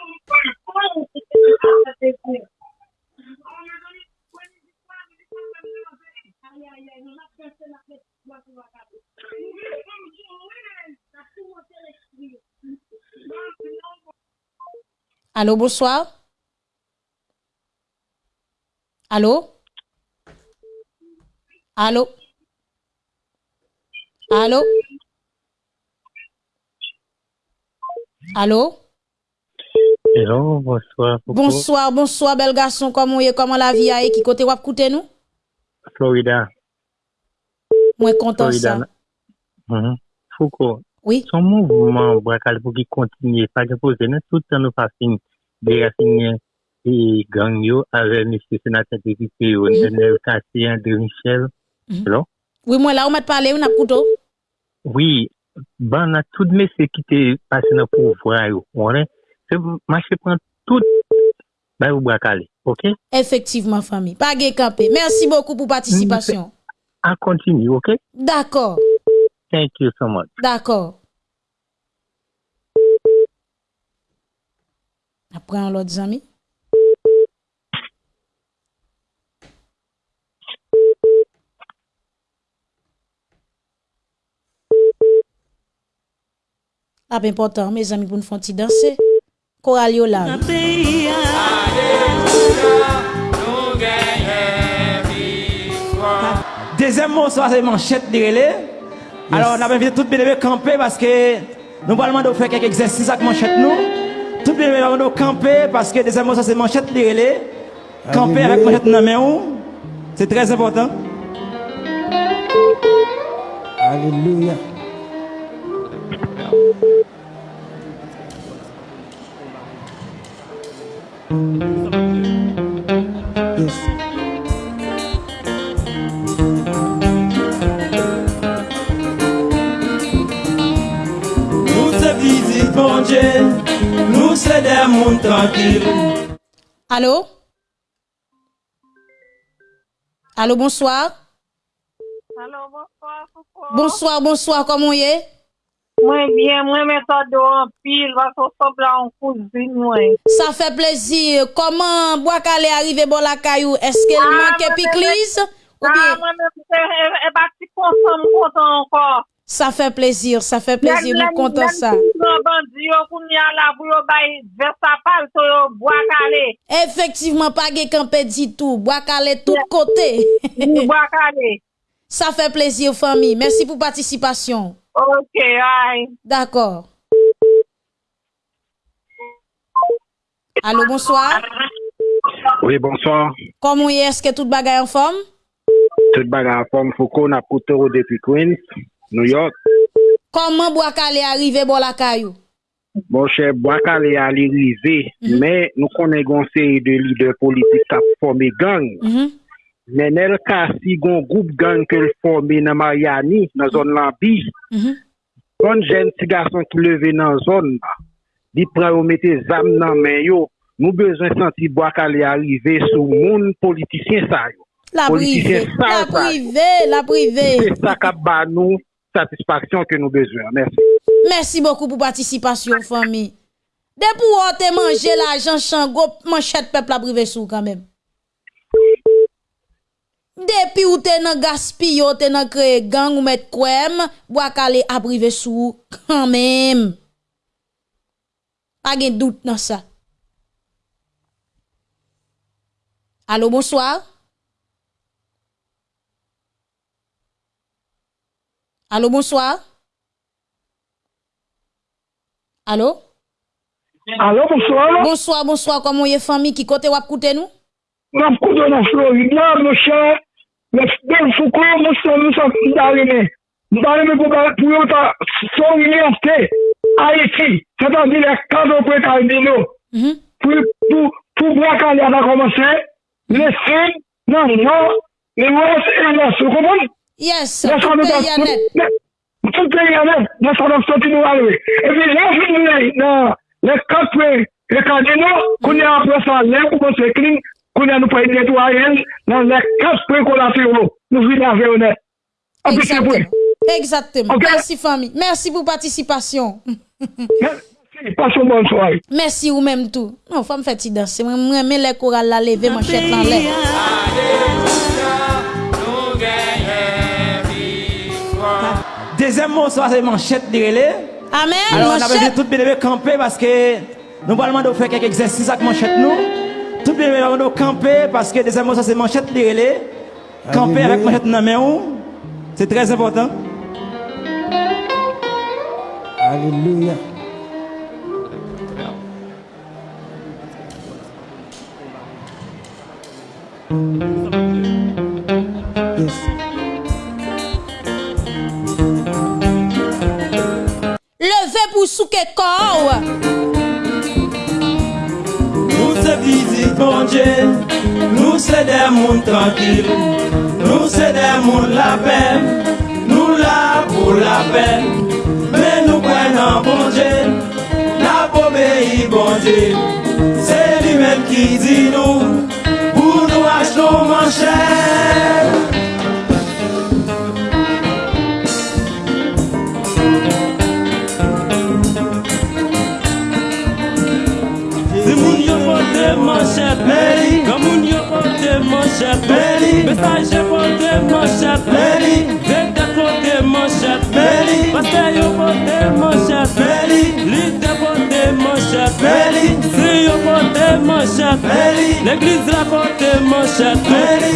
ou bon kon kon ale anive la? Allô, bonsoir. Allô? Allô? Allô? Allô? Hello, bonsoir. Coucou. Bonsoir, bonsoir, bel garçon. Comment est, comment la vie est, qui côté wap koute nous? Florida. Moi content Florida. ça. Mm -hmm. Foucault. Oui. Son mouvement braquage pour qu'il continue, pas de poser, tout le temps nous passons des racines et gangs avec M. Sénateur député, Nenel Kassé, André Michel. Mhm. Oui, moi là, on m'a parlé, on a couteau. Oui, ben, on a tout de mes qui étaient passés dans le pouvoir, on est, c'est, marché prend tout, ben, vous braquez, ok? Effectivement, famille. Pas de camper. Merci beaucoup pour participation. À continuer, ok? D'accord. Thank you so much. D'accord. Après, on l'autre ami. Ah, important, mes amis, pour nous faire danser. Coralio là. Deuxième morceau, c'est manchette de relais. Alors, on a invité tout bébé camper parce que nous allons faire quelques exercices avec manchette nous. Tout bébé va camper parce que deuxièmement, ça c'est manchette les Camper avec manchette nous c'est très important. Alléluia. c'est des mondes tranquilles. Allô? Allô, bonsoir. Allô, bonsoir, Foucault. Bonsoir, bonsoir, comment y est? Mwen bien, mwen men sa do an pil, va so sob la an kouzin mwen. Sa fe plezi, koman Boakale arrive bon la kayou? Eske l ah, manke piklis? Nan, mwen men ah, se e bati konson mwen konton ankor. Sa fe plezir, sa fe plezir, nou kontan sa. Efektivman, pa ge kanpe ditou, boakale tout kote. Sa fe plezir, fami. Mersi pou patisipasyon. Ok, ay. D'akor. Alo, bonsoir. Oui, bonsoir. Koman ye, eske tout bagay an form? Tout bagay an form, foko na koutero depi Queens. New York. Koman Boakale arrive bo lakay mhm. ou? Mhm. Mhm. Bon chè, Boakale ali rive, mm -hmm. men nou konen gonseye de lider politik kap forme gang. Mm -hmm. Men el kasi gon goup gang ke l forme nan Mariani, nan zon Lambi. Mm -hmm. Kon jen ti gason ki leve nan zon, di pran ou mette zam nan men yo, nou bezon santi Boakale arrive sou moun politisyen sa yo. La prive, la prive, la prive. Se sa kap ba nou. satisfaction que nous besoin. Merci. Merci beaucoup pour participation, famille. Depuis où t'es mangé l'argent, chango, manchette peuple à privé sous quand même. Depuis où nan dans ou te nan créer gang ou met kwem, bois a privé sous quand même. Pas de doute dans ça. Allô, bonsoir. Allô, bonsoir. Allô? Allô, bonsoir. Bonsoir, bonsoir. Comment est famille qui côté ou écoutez nous? Mwen kou do nan Floride la, mwen chè, mwen fèl foukou, mwen sè mwen sa mwen darime. Mwen darime pou yo ta son universite, Haiti, se tan di le kado pou et albino. Pou brakal ya ta komanse, le sin nan nan, le wos e la sou. Koman? Yes, tout peyi anet. Tout peyi anet, nan sa nan soti nou alwe. E pi lè fin nou nan, lè katwe, lè kadino, kounye apre sa lè pou kon se kling, kounye nou peyi netou a yen, nan lè katwe kon la se yo, nou vi nan ve yo net. Api se pou. Exactement. Okay. Merci famille. Merci pour participation. Merci. Passe une bonne soirée. Merci ou même tout. Non, femme fait danser. Moi, moi, les chorales la lever, manchette dans l'air. Deuxième mot, ça c'est manchette de relais. Amen. Alors, on a manchette. besoin de tout bien lever camper parce que nous allons faire quelques exercices avec manchette nous. Tout bien lever de camper parce que deuxième mot, ça c'est manchette de relais. Camper avec manchette dans la main ou. C'est très important. Alléluia. Yes. pou souke kor. Nou se vizit bonje Nou se demoun tankil Nou se demoun la pen Nou la pou bon la pen Men nou kwen nan bonje La pobe yi bonje Se li men ki di nou Pou nou ach nou manche pote manche peri Kamoun yo pote manche peri Bestaje pote manche peri Dede pote manche peri Paste yo pote manche peri Lide pote manche peri Sri yo pote manche peri L'eglise la pote manche peri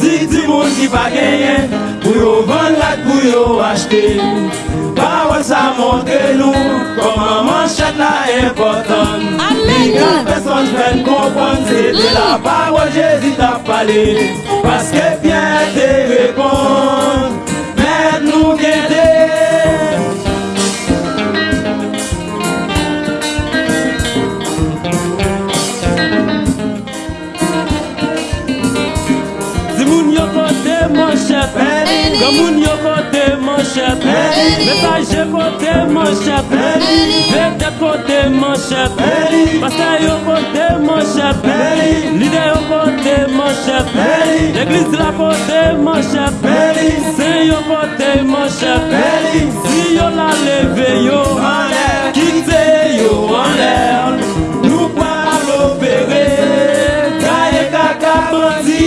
Di di moun ki pa genyen Pou yo van lak pou yo achete. Pa wè sa montre nou Koman manchet la impotant Ligan peson jwen kompon Se te la parol Jezi ta pale. Paske fyen te repon. chèpe Gamoun yo kote man chèpe Metaje kote man chèpe Vete kote man chèpe Pasta yo kote man chèpe Lide yo kote man chèpe L'eglise la kote man chèpe Se yo kote man chèpe Si yo la leve yo Kite yo an lèr Nou pa l'opere. Kaye kaka bandi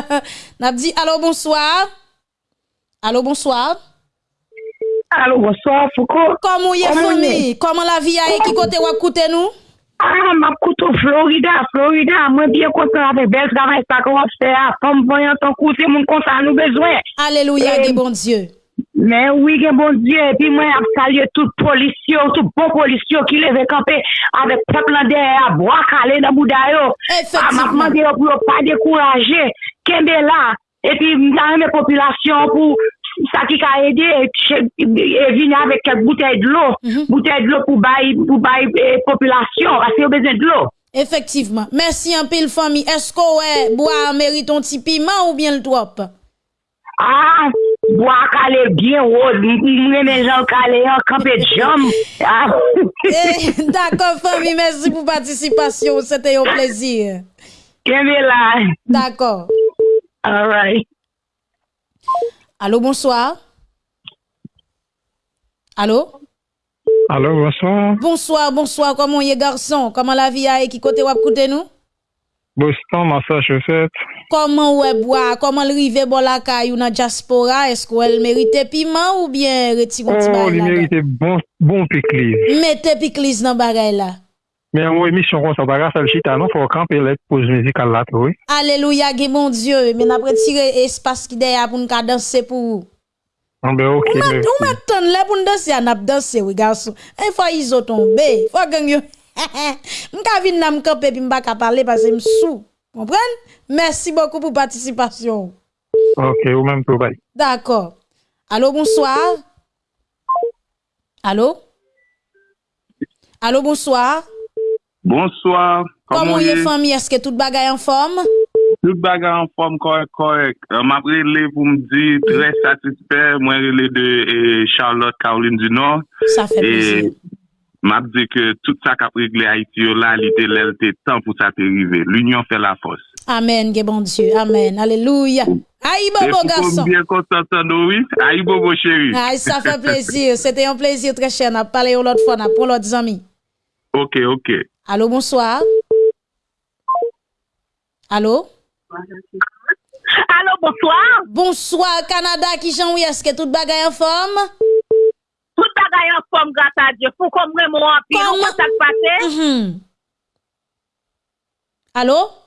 N'a dit allô, bonsoir. Allô, bonsoir. Allô, bonsoir, Foucault. Comment y est famille? Comment la vie a qui côté ou écoutez nous? Ah, m'a coûté Florida, Florida. Moi, bien content avec belle travail, ça qu'on fait. Comme voyant ton côté, mon compte à nous besoin. Alléluia, eh, bon Dieu. Men wige bon diye, pi mwen ap salye tout polisyon, tout bon polisyon ki leve kampe avek pep lan deye a boakale nan bouda yo. Efektivman. A makman diyo pou yo pa dekouraje, kembe la, epi mta reme populasyon pou sa ki ka ede, e vini avek kek boutei d'lo, mhm. boutei d'lo pou bayi e, populasyon, ase yo bezen d'lo. Efektivman, mersi an pil fami, esko we boya meriton ti piman ou bien l'twop? Ah, boya kale bien wod, mwen men jan kale yon kampe jom. D'akon fami, mersi pou patisipasyon, sete yo plezir. Kembe la. D'akon. All right. Allô, bonsoir. Allô? Allô, bonsoir. Bonsoir, bonsoir. Comment y est garçon? Comment la vie a et qui côté wap koute nous? Boston, Massachusetts. Comment ouais bois? Comment le rive bon la caille ou na diaspora? Est-ce qu'elle mérite piment ou bien retire un petit Oh, il mérite bon, bon piclis. Mettez piclis dans bagay là. Men ou emisyon kon sa baga sal chita nou, fò kampe lèk pouz mizikal la pou. Aleluya, ge bon diyo, men apre tire espas ki deya pou nka danse pou. Anbe ok, mersi. Ou mè ton lè pou ndanse an ap danse wè gansou. E fò izo ton be, fò gangyo. Mka vin nan mkope pi mbak a pale pase msou. Kompren? Mersi bokou pou patisipasyon. Ok, ou mèm pou bay. D'akor. Alo, bonsoir. Alo? Alo, bonsoir. Bonsoir. Koman ye fami? Eske tout bagay an form? Tout bagay an form korek korek. Mapre le pou mdi tre satisper mwen rele de Charlotte Kaolin du Nord. Sa fe plizir. Mapdi ke tout sa kapregle Haiti yo la li te lel te tan pou sa te rive. L'union fe la fos. Amen, ge bon Diyo. Amen. Aleluya. Aïe bobo garçon. Aïe bobo chéri. Aïe, ça fait plaisir. C'était un plaisir très cher. On a parlé l'autre fois, on a pour l'autre ami. Ok, ok. Allô, bonsoir. Allô? Allô, bonsoir. Bonsoir, Canada, qui j'en est-ce que tout bagay en forme? Tout bagay en forme, grâce à Dieu. Pour qu'on me puis comment ça se passe? Mhm. Allô?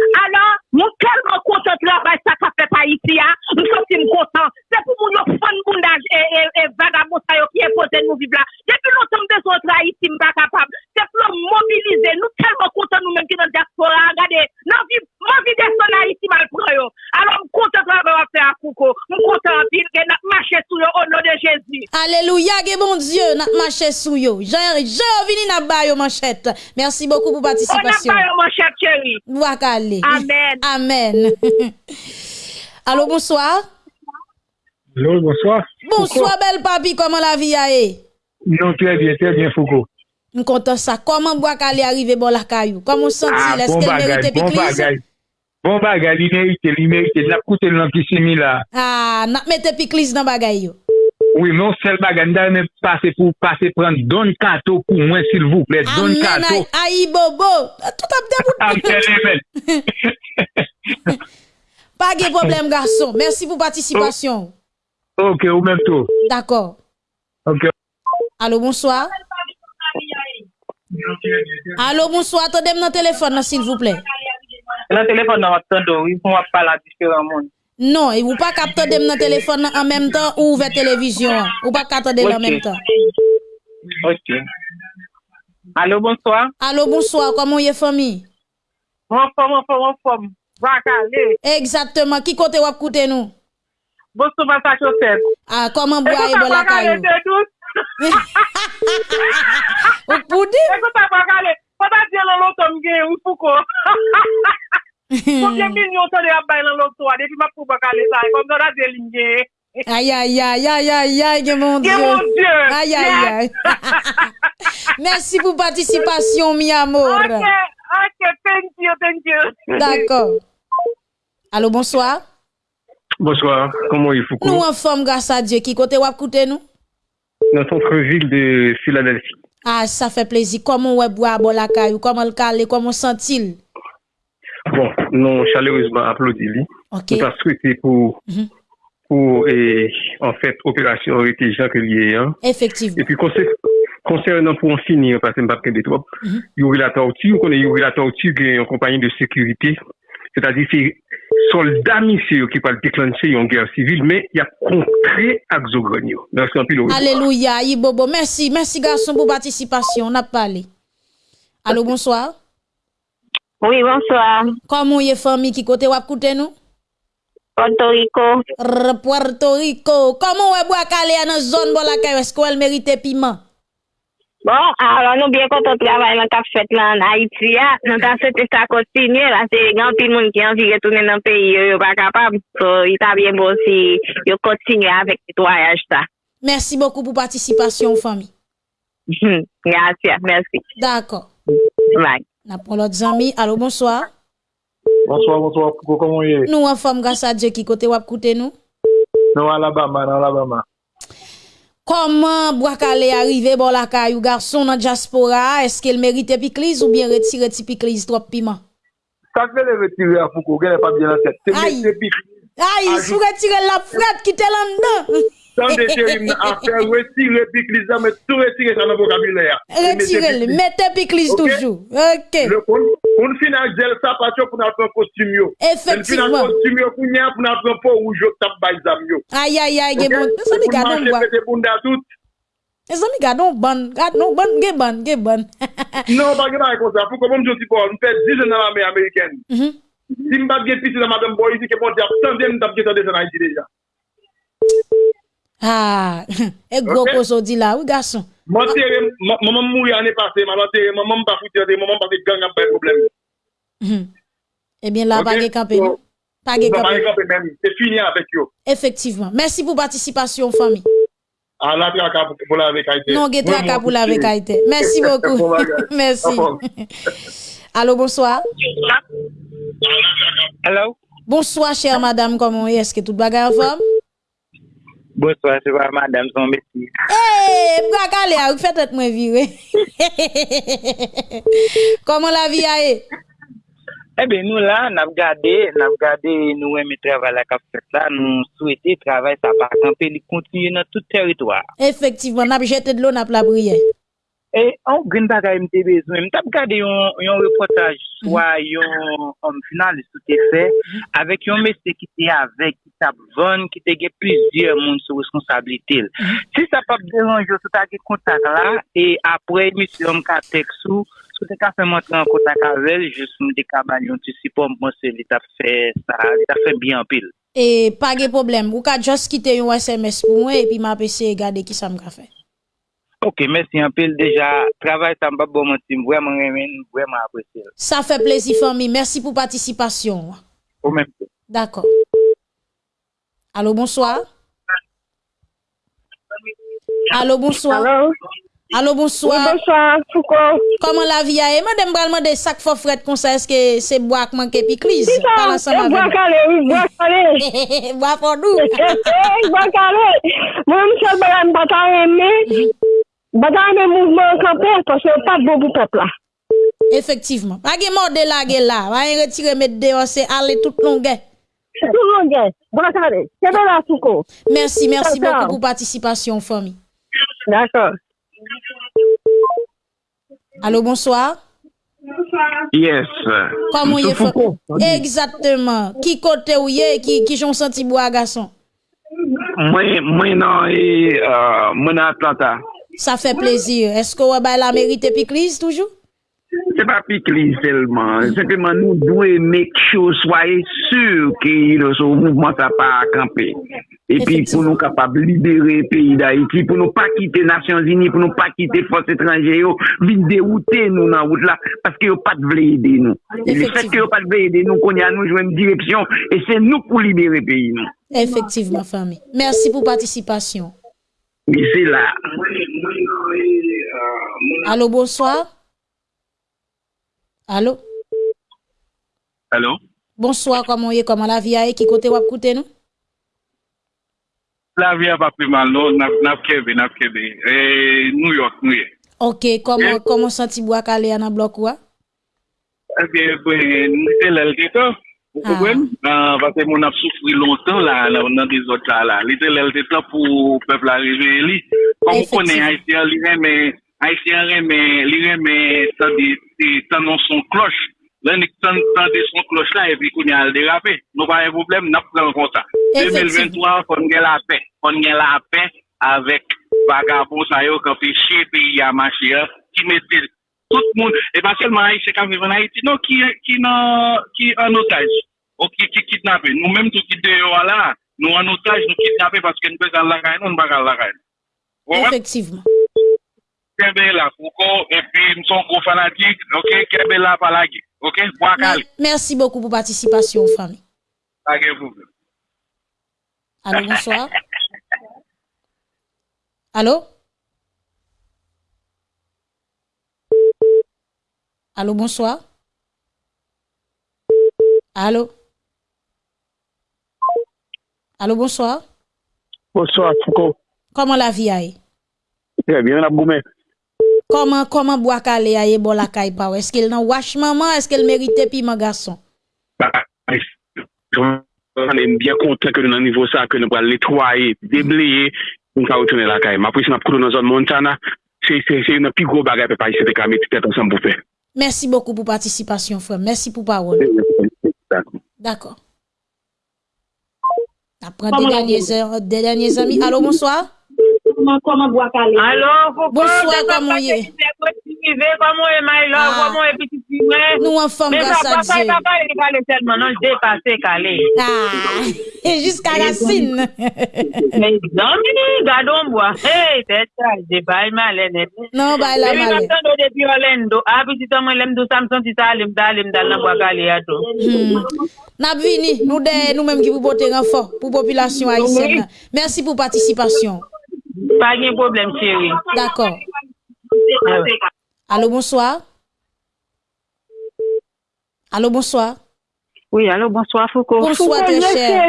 Alors, nous tellement content de travail ça qu'a fait Haïti, nous sommes contents. C'est pour nous fond bondage et vagabond qui imposé nous vivre là. Depuis longtemps de son Haïti, nous pas capable. C'est pour nous mobiliser. Nous tellement contents nous-mêmes qui dans diaspora. Regardez, nous vivons vie de son Haïti mal prend. Alors, nous content de travail faire à Kouko. Nous content pile que nous marcher sous au nom de Jésus. Alléluia, que bon Dieu, nous marcher sous yo. J'ai vini n'a bayo manchette. Merci beaucoup pour participation. On a bayo manchette chérie. Wakali. parler. Amen. Amen. Allô, bonsoir. Allô, bonsoir. Bonsoir, belle papi, comment la vie a est? Non, très bien, très bien, Foucault. Nous content ça. Comment Boakal est arrivé bon la caillou? Comment senti? Ah, Est-ce bon qu'elle mérite bon bagage. Bon bagage, il mérite, il mérite. N'a coûté l'antisimi là. Ah, n'a mette piclis dans bagay. yo. Oui, non sel baganda, men pase pou pase pran don kato pou mwen sil vouple, don kato. A yi bobo, tout ap de bout. Am tele men. Pa ge problem gason, mersi pou patisipasyon. Ok, ou men tou. D'akor. Ok. Alo, bonsoir. Alo, bonsoir, to dem nan telefon nan sil vouple. Nan telefon nan wap tando, yon wap pala diferan moun. Non, ou pa kapte dem nan telefon nan an menm tan ou ouve televizyon. Ou pa kapte dem nan menm tan. Ok. Alo, bonsoir. Alo, bonsoir. Koman ye fomi? Mon fom, mon fom, mon fom. Wakale. Eksatman. Ki kote wap koute nou? Bonsoir, basa choset. Ah, koman bwa e bo lakay nou? E kote wakale te dout. Ou pou di? E kote wakale. Pata diyan lolo tom gen ou fouko. Ha ha ha ha. Combien milyon sa de abay bay l'autre lotwa, depuis ma pou baka ça comme dans la a. Aïe, aïe, aïe, aïe, aïe, aïe, que mon Dieu. mon Dieu. Aïe, aïe, aïe. Merci pour participation, mi amour. Ok, ok, thank you, thank you. D'accord. Allô, bonsoir. Bonsoir, comment il faut Nous en forme, grâce à Dieu. Qui côté wap écoutez nous? Dans centre-ville de Philadelphie. Ah, ça fait plaisir. Comment on boit à caillou? Comment le calé? Comment sent-il? Bon, nou chaleureusement aplodi li. Okay. Nou ta souwete pou mm -hmm. pou e, en fèt fait, operasyon rete jan ke liye an. Efektivman. E pi konsernan pou an fini an pasen papken de trop, mm -hmm. yori la tortue, konen yori la tortue gen yon kompanyen de sekurite. Se ta di se soldat misye yo ki pal deklanche yon ger sivil, men ya kontre ak zo granyo. Mersi an pi lor. Aleluya, Ibobo. Mersi, mersi gason pou patisipasyon. Nap pale. Alo, bonsoir. Oui, bonsoir. Comment est famille qui côté wap koute nous? Puerto Rico. R Puerto Rico. Comment est Boakale dans zone bon la est-ce qu'elle mérite piment? Bon, alon nou byen konton travay nan kap fet lan Haiti ya, nan tan sete sa kontinye, la se gen pil moun ki anvi retounen nan peyi yo yo pa kapab, so yi ta byen bon si yo kontinye avèk netwayaj ta. Mersi bokou pou patisipasyon fami. Yansya, mersi. D'akon. Bye. Napon lot zami, alo bonsoir. Bonsoir, bonsoir, koukou komon ye? Nou an fom gasa dje ki kote wap koute nou? Nou Alabama, nan Alabama. Koman Bwakale arrive bon la kayou garson nan diaspora, eske el merite pikliz ou bien retire ti pikliz trop piman? Sakve le retire a foukou, gen e pa bien la set. Ay, ay, sou retire la fred ki te lan dan. San de cherim nan afer, retire piklis nan, men tou retire sa nan vokabilè. Retire li, mette piklis toujou. Ok. Un finan gel sa patyo pou nan pran kostum yo. Efektivman. Un finan kostum yo pou nyan pou nan pran pou oujou tap bayzam yo. Aya, aya, ge bon. E san mi gadon gwa. E san mi gadon ban. Gadon ban, ge ban, ge ban. Non, pa ge ban e konsa. Fou komon joti pou an, mwen fè 10 nan amè Ameriken. Si mbat gen piti nan madame boy, si ke pon di ap 100 den, mwen tap gen 100 den nan Haiti deja. Ah, et gros Ok. koso di là, oui garçon. Maman mouri ane pase, maman tere, maman m pa fouti ane, maman pa fe gang ap bay problem. Mhm. Eh bien là, pas ge campé? Pas Pas campé. se fini avek yo. Effectivement. Merci pour participation, famille. A la traka pou pou la avek Haiti. Non, ge traka pour la avec Haïti. Merci beaucoup. Merci. Allô, bonsoir. Hello. Bonsoir, chère madame, comment est Est-ce que tout bagay en forme? Bonsoir, se pa madame son mesi. Eee, eh, mga kale a, ou fetet mwen vire. Koman la vi a e? Ebe eh nou la, nap gade, nap gade nou wè mi travay la kap fet la, nou souwete travay sa pa kampe li kontinye nan tout teritwa. Efektivman, nap jete dlo nap la briye. E an gren bagay mte bezwen, mte ap gade yon, yon reportaj swa yon om finalist ou te fe, avek yon mese ki te avek, ki te ap von, ki te ge plizye moun sou responsabilite. Si sa pap deranjou, sou ta ge kontak la, e apre misi yon ka tek sou, sou te ka fe montre an kontak avel, jous mte ka banyon ti sipon mwen se li ta fe, sa li ta fe biyan pil. E pa ge problem, ou ka jous kite yon SMS pou mwen, e pi ma pese gade ki sa m ka fe. Ok, mersi anpil. Deja, travay tan bab bon monsim. Vwèman remen, vwèman apresye. Sa fè plezi fami. Mersi pou patisipasyon. Ou men. D'akor. Alo, bonsoir. Alo, bonsoir. Alo, bonsoir. Bonsoir, Fouko. Koman la vi a e? Mwen dem bralman de sak fò fred konsa eske se boak manke pi kriz. Si sa, boak ale, boak ale. Boak fò nou. Boak ale. Mwen msel balan patan reme. Bagay de mouvment kampel, kwa se pat bo pou pepla. Efektivman. Bagay morde la ge la, bagay retire met deyo se ale tout longe. Tout longe. Brakare. Kebe la souko. Merci, merci beaucoup pour participation, famille. D'accord. Allô, bonsoir. Bonsoir. Yes. Comment y est Exactement. Qui côté où y est, qui, qui j'en senti bois garçon? Moi, moi, non, et, euh, moi, Atlanta. Sa fe plezir. Esko wè bay la merite pikliz toujou? Se pa pikliz selman. Sempleman nou dwe mek chou soye sur ki le sou mouvment sa pa akampe. E pi pou nou kapab libere peyi da iti, pou nou pa kite Nasyon Zini, pou nou pa kite fos etranje yo, vin deroute nou nan wout la, paske yo pat vle ide nou. Le fet ke yo pat vle ide nou, konye an nou jwem direksyon, e se nou pou libere peyi nou. Efektivman, fami. Mersi pou patisipasyon. Mi se la. Alo, bonsoir. Alo. Alo. Bonsoir, koman ye, koman la viya e, ki kote wap koute nou? La viya pa priman non, nou, nap kebe, nap kebe. E, New York nou ye. Ok, koman santi bo akale anan blok wwa? E, mi se lel geto. Ou konwen? Ah. Vase moun ap soufri lontan la, nan de zot la la. Li te lel te ta pou pepl arive li. Kon konen Haitien li reme, Haitien reme, li reme sa tan non son kloch. Len ek tan de son kloch la, epi konen al derape. Nou pa e problem, nap pran konta. 2023, kon gen la pe. Kon gen la pe, avek vagabon sa sayo, kapi che peyi amache ya, ki metil. Tout moun, e pa selman Haitien kan vive nan Haiti, nou ki nan, ki an otaj, ou ki kitnape. Nou menm tou ki deyo ala, nou an otaj, nou kitnape, paske nou bezan lakay, nou n bagal lakay. Efektivman. Kebe la, fouko, epi mson kou fanatik, ok, kebe la palagi, ok, wakali. Mersi beaucoup pou patisipasyon, fami. Ake fouko. Alo, bonsoir. Alo? Allô, bonsoir. Allô. Allô, bonsoir. Bonsoir, Foucault. Comment la vie aille? Très bien, la boumé. Comment, comment Boakale aille bon la caille pa Est-ce qu'il n'en wash maman? Est-ce qu'elle mérite piment garçon? On est bien content que nous avons niveau ça, que nous allons nettoyer, déblayer, nous allons retourner la caille. Ma prise, nous allons dans la zone Montana. C'est une plus grosse bagarre que nous avons fait ensemble pour faire. Merci beaucoup pour participation, frère. Merci pour parole. D'accord. Après des derniers, heures, des derniers amis. Allô, bonsoir. Faut Bonsoir, comment y est? vive, koman e may lò, koman ah. e piti siwè. Nou an fòm grasa Dje. Men sa pa pa e pale selman, nan jde pase kalè. Ah, e jiska la sin. Men nan mini, gadon mwa. Hey, te chal, jde bay malè net. Non, bay la malè. Mwen mwen do depi Orlando, api si ton mwen lem do Samson, si sa alem da alem dal nan kwa kalè ato. Nap vini, nou de nou menm ki pou bote renfò, pou populasyon Aïsèna. Mersi pou patisipasyon. Pa gen problem, chéri. D'akor. Ah ouais. Allô, bonsoir. Allô, bonsoir. Oui, allô, bonsoir, Foucault. Bonsoir, très cher.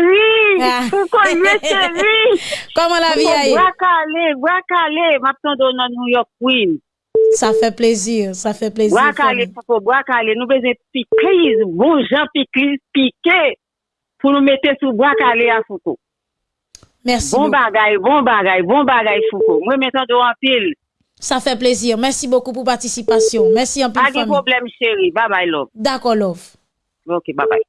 Ah. Foucault. Comment la vie a Boakale, Boakale, maintenant dans New York, Queen. Ça fait plaisir, ça fait plaisir. Boakale, Foucault, Boakale, nous besoin piquer, bon gens piquer, piquer, pour nous mettre sous Boakale à Foucault. Merci. Bon bagay, bon bagay, bon bagay Foucault. Moi de en pile. Ça fait plaisir. Merci beaucoup pour participation. Merci un peu. Pas de problème, chérie. Bye bye, love. D'accord, love. Ok, bye bye.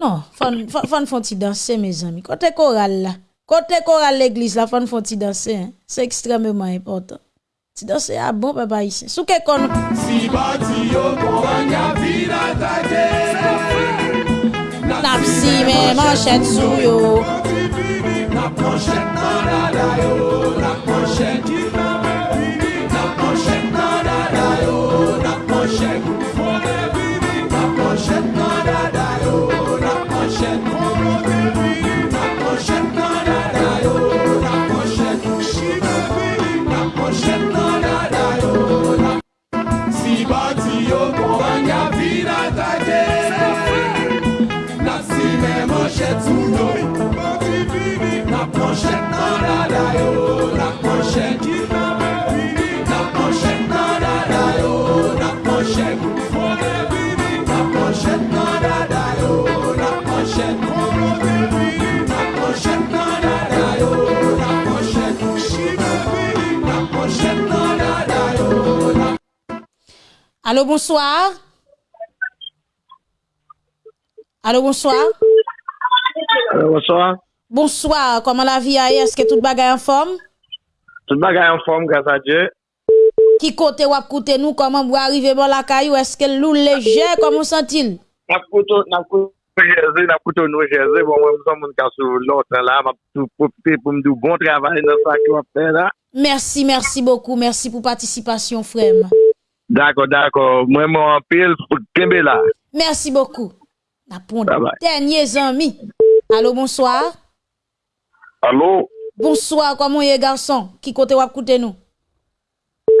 Non, fan fan fan font danser mes amis. Côté choral là. Côté choral l'église là, fan font danser. hein. C'est extrêmement important. Ti danser ah bon papa ici. Sou ke kon Si bati yo kouanya vina tate Nap si men manchette sou yo Sou doy, bati bibi, na ponchet nan la dayo, la ponchet. Allô, bonsoir. Allô, bonsoir. bonsoir. Bonsoir. Comment la vie a Est-ce que tout bagay en forme? Tout bagay an form, grasa Dje. Ki kote wap koute nou, koman mwa arrive bon la kayou, eske lou leje, koman sentil? Nap koute nou jeze, nap koute nou jeze, bon mwen mson moun kansou lontan la, map pou popite pou mdou bon travay nan sa ki wap fè la. Mersi, mersi bokou, mersi pou patisipasyon frem. Dako, dako, mwen mwen anpil pou kembe la. Mersi bokou. Napon de denye zanmi. Alo, bonsoir. Alo. Bonsoir, kwa mwen ye garson, ki kote wap koute nou?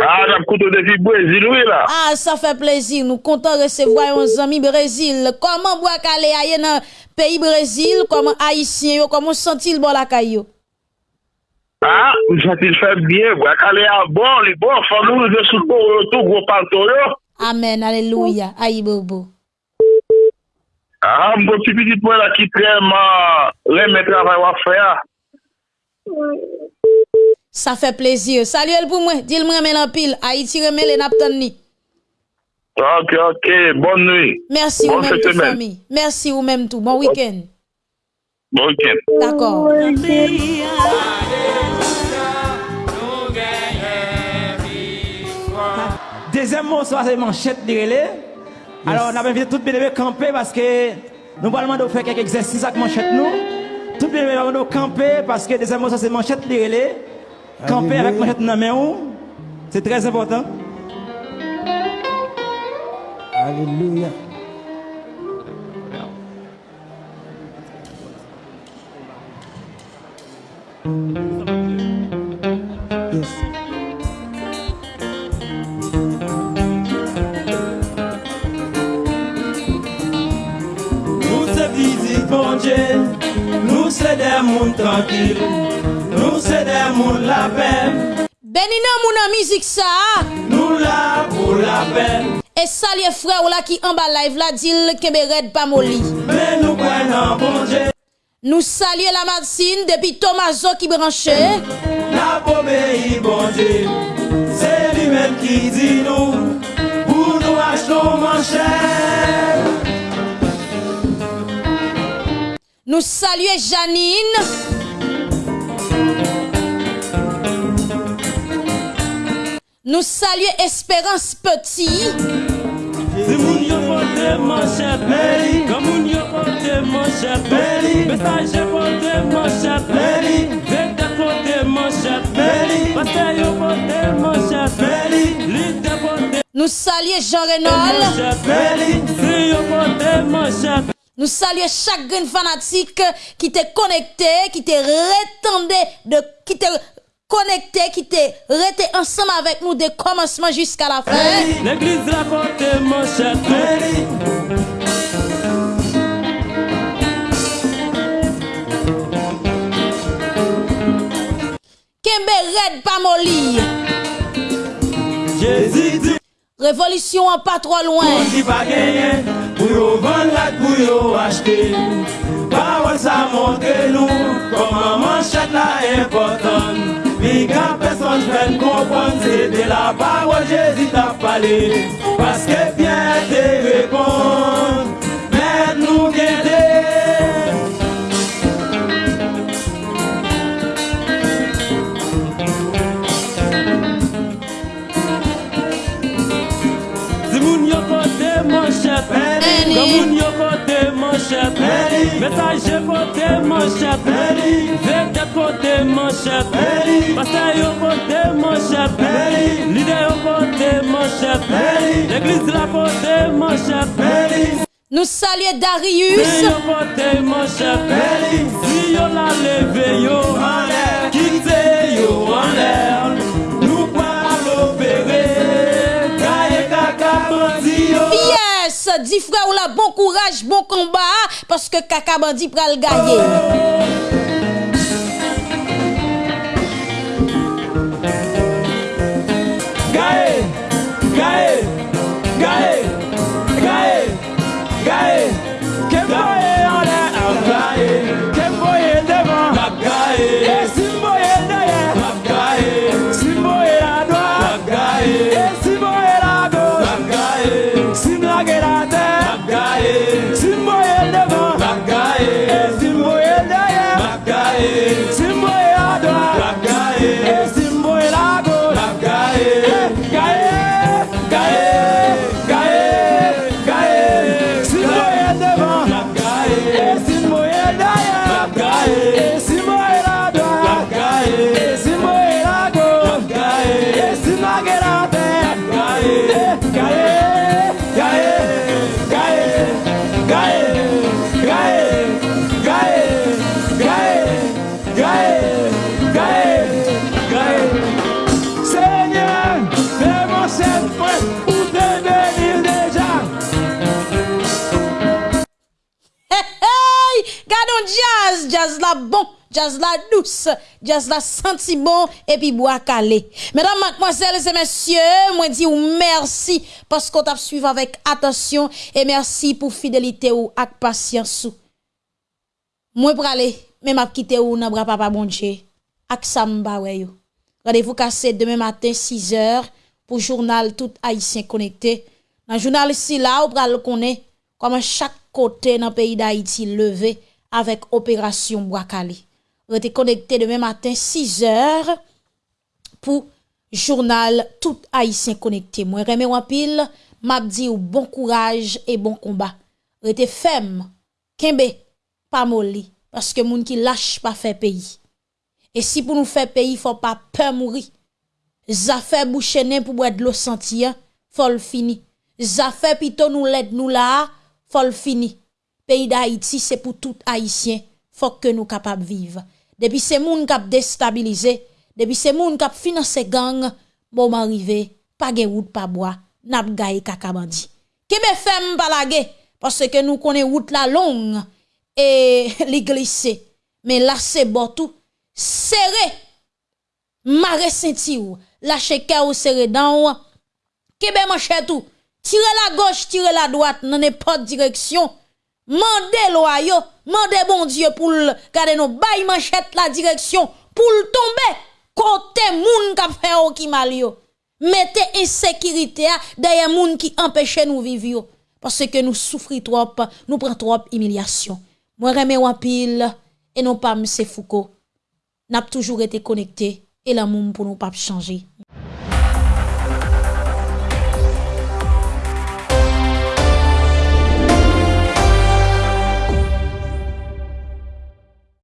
Ah, j'ap koute defi Brésil, oui la. Ah, sa fè plezir, nou kontan resevwa yon zami Brésil. Koman bo ak ale a ye nan peyi Brésil, koman Haitien yo, koman sentil bon la kay yo? Ha, ah, mwen sentil fè bien, bo ak ale a bon, li bon, fò nou de sou bon yotou, gwo panto yo. Amen, aleluya, ayi bobo. Ha, ah, mwen bon ti piti pou la ki treman, lè mè travay wap fè ya. fait plaisir. Salut elle pour moi. Dis-le-moi mwen en pile. Haïti remen le naptan ni. Ok, ok. Bonne nuit. Merci bon ou même tout, famille. Merci ou même tout. Bon week-end. Bon week-end. D'accord. Deuxième mot, c'est manchette de relais. Alors, on a invité tout le monde camper parce que nous allons faire quelques exercices avec manchette nous. Tout le monde va camper parce que deuxième mot, ça c'est manchette de relais. Camper avec manchette dans la main. ou, C'est très important. Alléluia. Yes. Visite bon Dieu, se de moun tranquil, nou se de moun la pen. Benina moun an mizik sa. Nou la pou la pen. E salye fre ou la ki an ba live la dil kebe red pa moli. Men nou kwen an bonje. Nou salye la madsine depi Tomazo ki branche. La pobe yi bonje, se li men ki di nou, pou nou ach nou manche. Nous saluons Janine. Nous saluons Espérance Petit. Nous saluons Jean Renaud. Nous saluons chaque grain fanatique qui t'est connecté, qui t'est retendé, de, qui t'est connecté, qui t'est resté ensemble avec nous de commencement jusqu'à la fin. L'église la porte manchette, Mary. Kembe Red Pamoli. Jésus dit, Révolution en pas trop loin. dit pas gagner, pour vendre la pour acheter. Parole ça montre nous, comment manchette la importante. Pi ka person fen kompon se de la parole Jésus t'a parlé Parce que bien te répond peri Gamoun yo kote manche peri Metaje kote manche peri Vete kote manche peri Pasta yo kote manche peri Lide yo kote manche peri L'eglise la kote manche peri Nou salye Darius. Si yo kote manche peri Si yo la leve yo. Manche di frère ou la bon courage, bon combat, parce que Kaka Bandi pral gagner. La bon, jazz la douce, jazz la senti bon, et puis bois calé. Mesdames, mademoiselles et messieurs, moi dis ou merci parce qu'on t'a suivi avec attention et merci pour fidélité ou patience ou. Moi aller, même à quitter ou nan bras papa bon Dieu, ak samba. Rendez-vous cassé demain matin 6 heures pour journal tout haïtien connecté. Dans journal ici là, on pral connaît comment chaque côté dans le pays d'Haïti levé avec opération Boakali. Vous connecté demain matin 6 heures pour journal tout haïtien connecté. Moi remè ou pile, m'a dit ou bon courage et bon combat. Vous ferme, kembe pas molli parce que moun qui lâche pas fait pays. Et si pour nous faire pays, faut pas peur mourir. Zafè bouchene pou bwè d'lo faut le fini. Zafè pito nou led nou la, le fini. Pays d'Haïti, c'est pour tout haïtien, faut que nous capables vivre. Depuis ces moun k'ap déstabilisé, depuis ces moun k'ap financé gang, bon arrivé, pas gen route pas bois, nap gaye kakabandi. Kebe fem balage, parce que nous connaissons route la longue et li glissé. Mais là c'est bon tout, serré, mare senti ou, lâche cœur ou serré dans kebe manche tout, tire la gauche, tire la droite, dans n'importe direction, Mandez loi yo, mandez bon Dieu pour garder nos bail manchette la direction pour tomber côté moun k'ap fait au ki mal yo. Mettez insécurité a derrière moun qui empêche nous vivre parce que nous souffrons trop, nous prenons trop humiliation. Moi remè ou pile et non pas M. Foucault. N'a toujours été connecté et l'amour pour nous pas changer.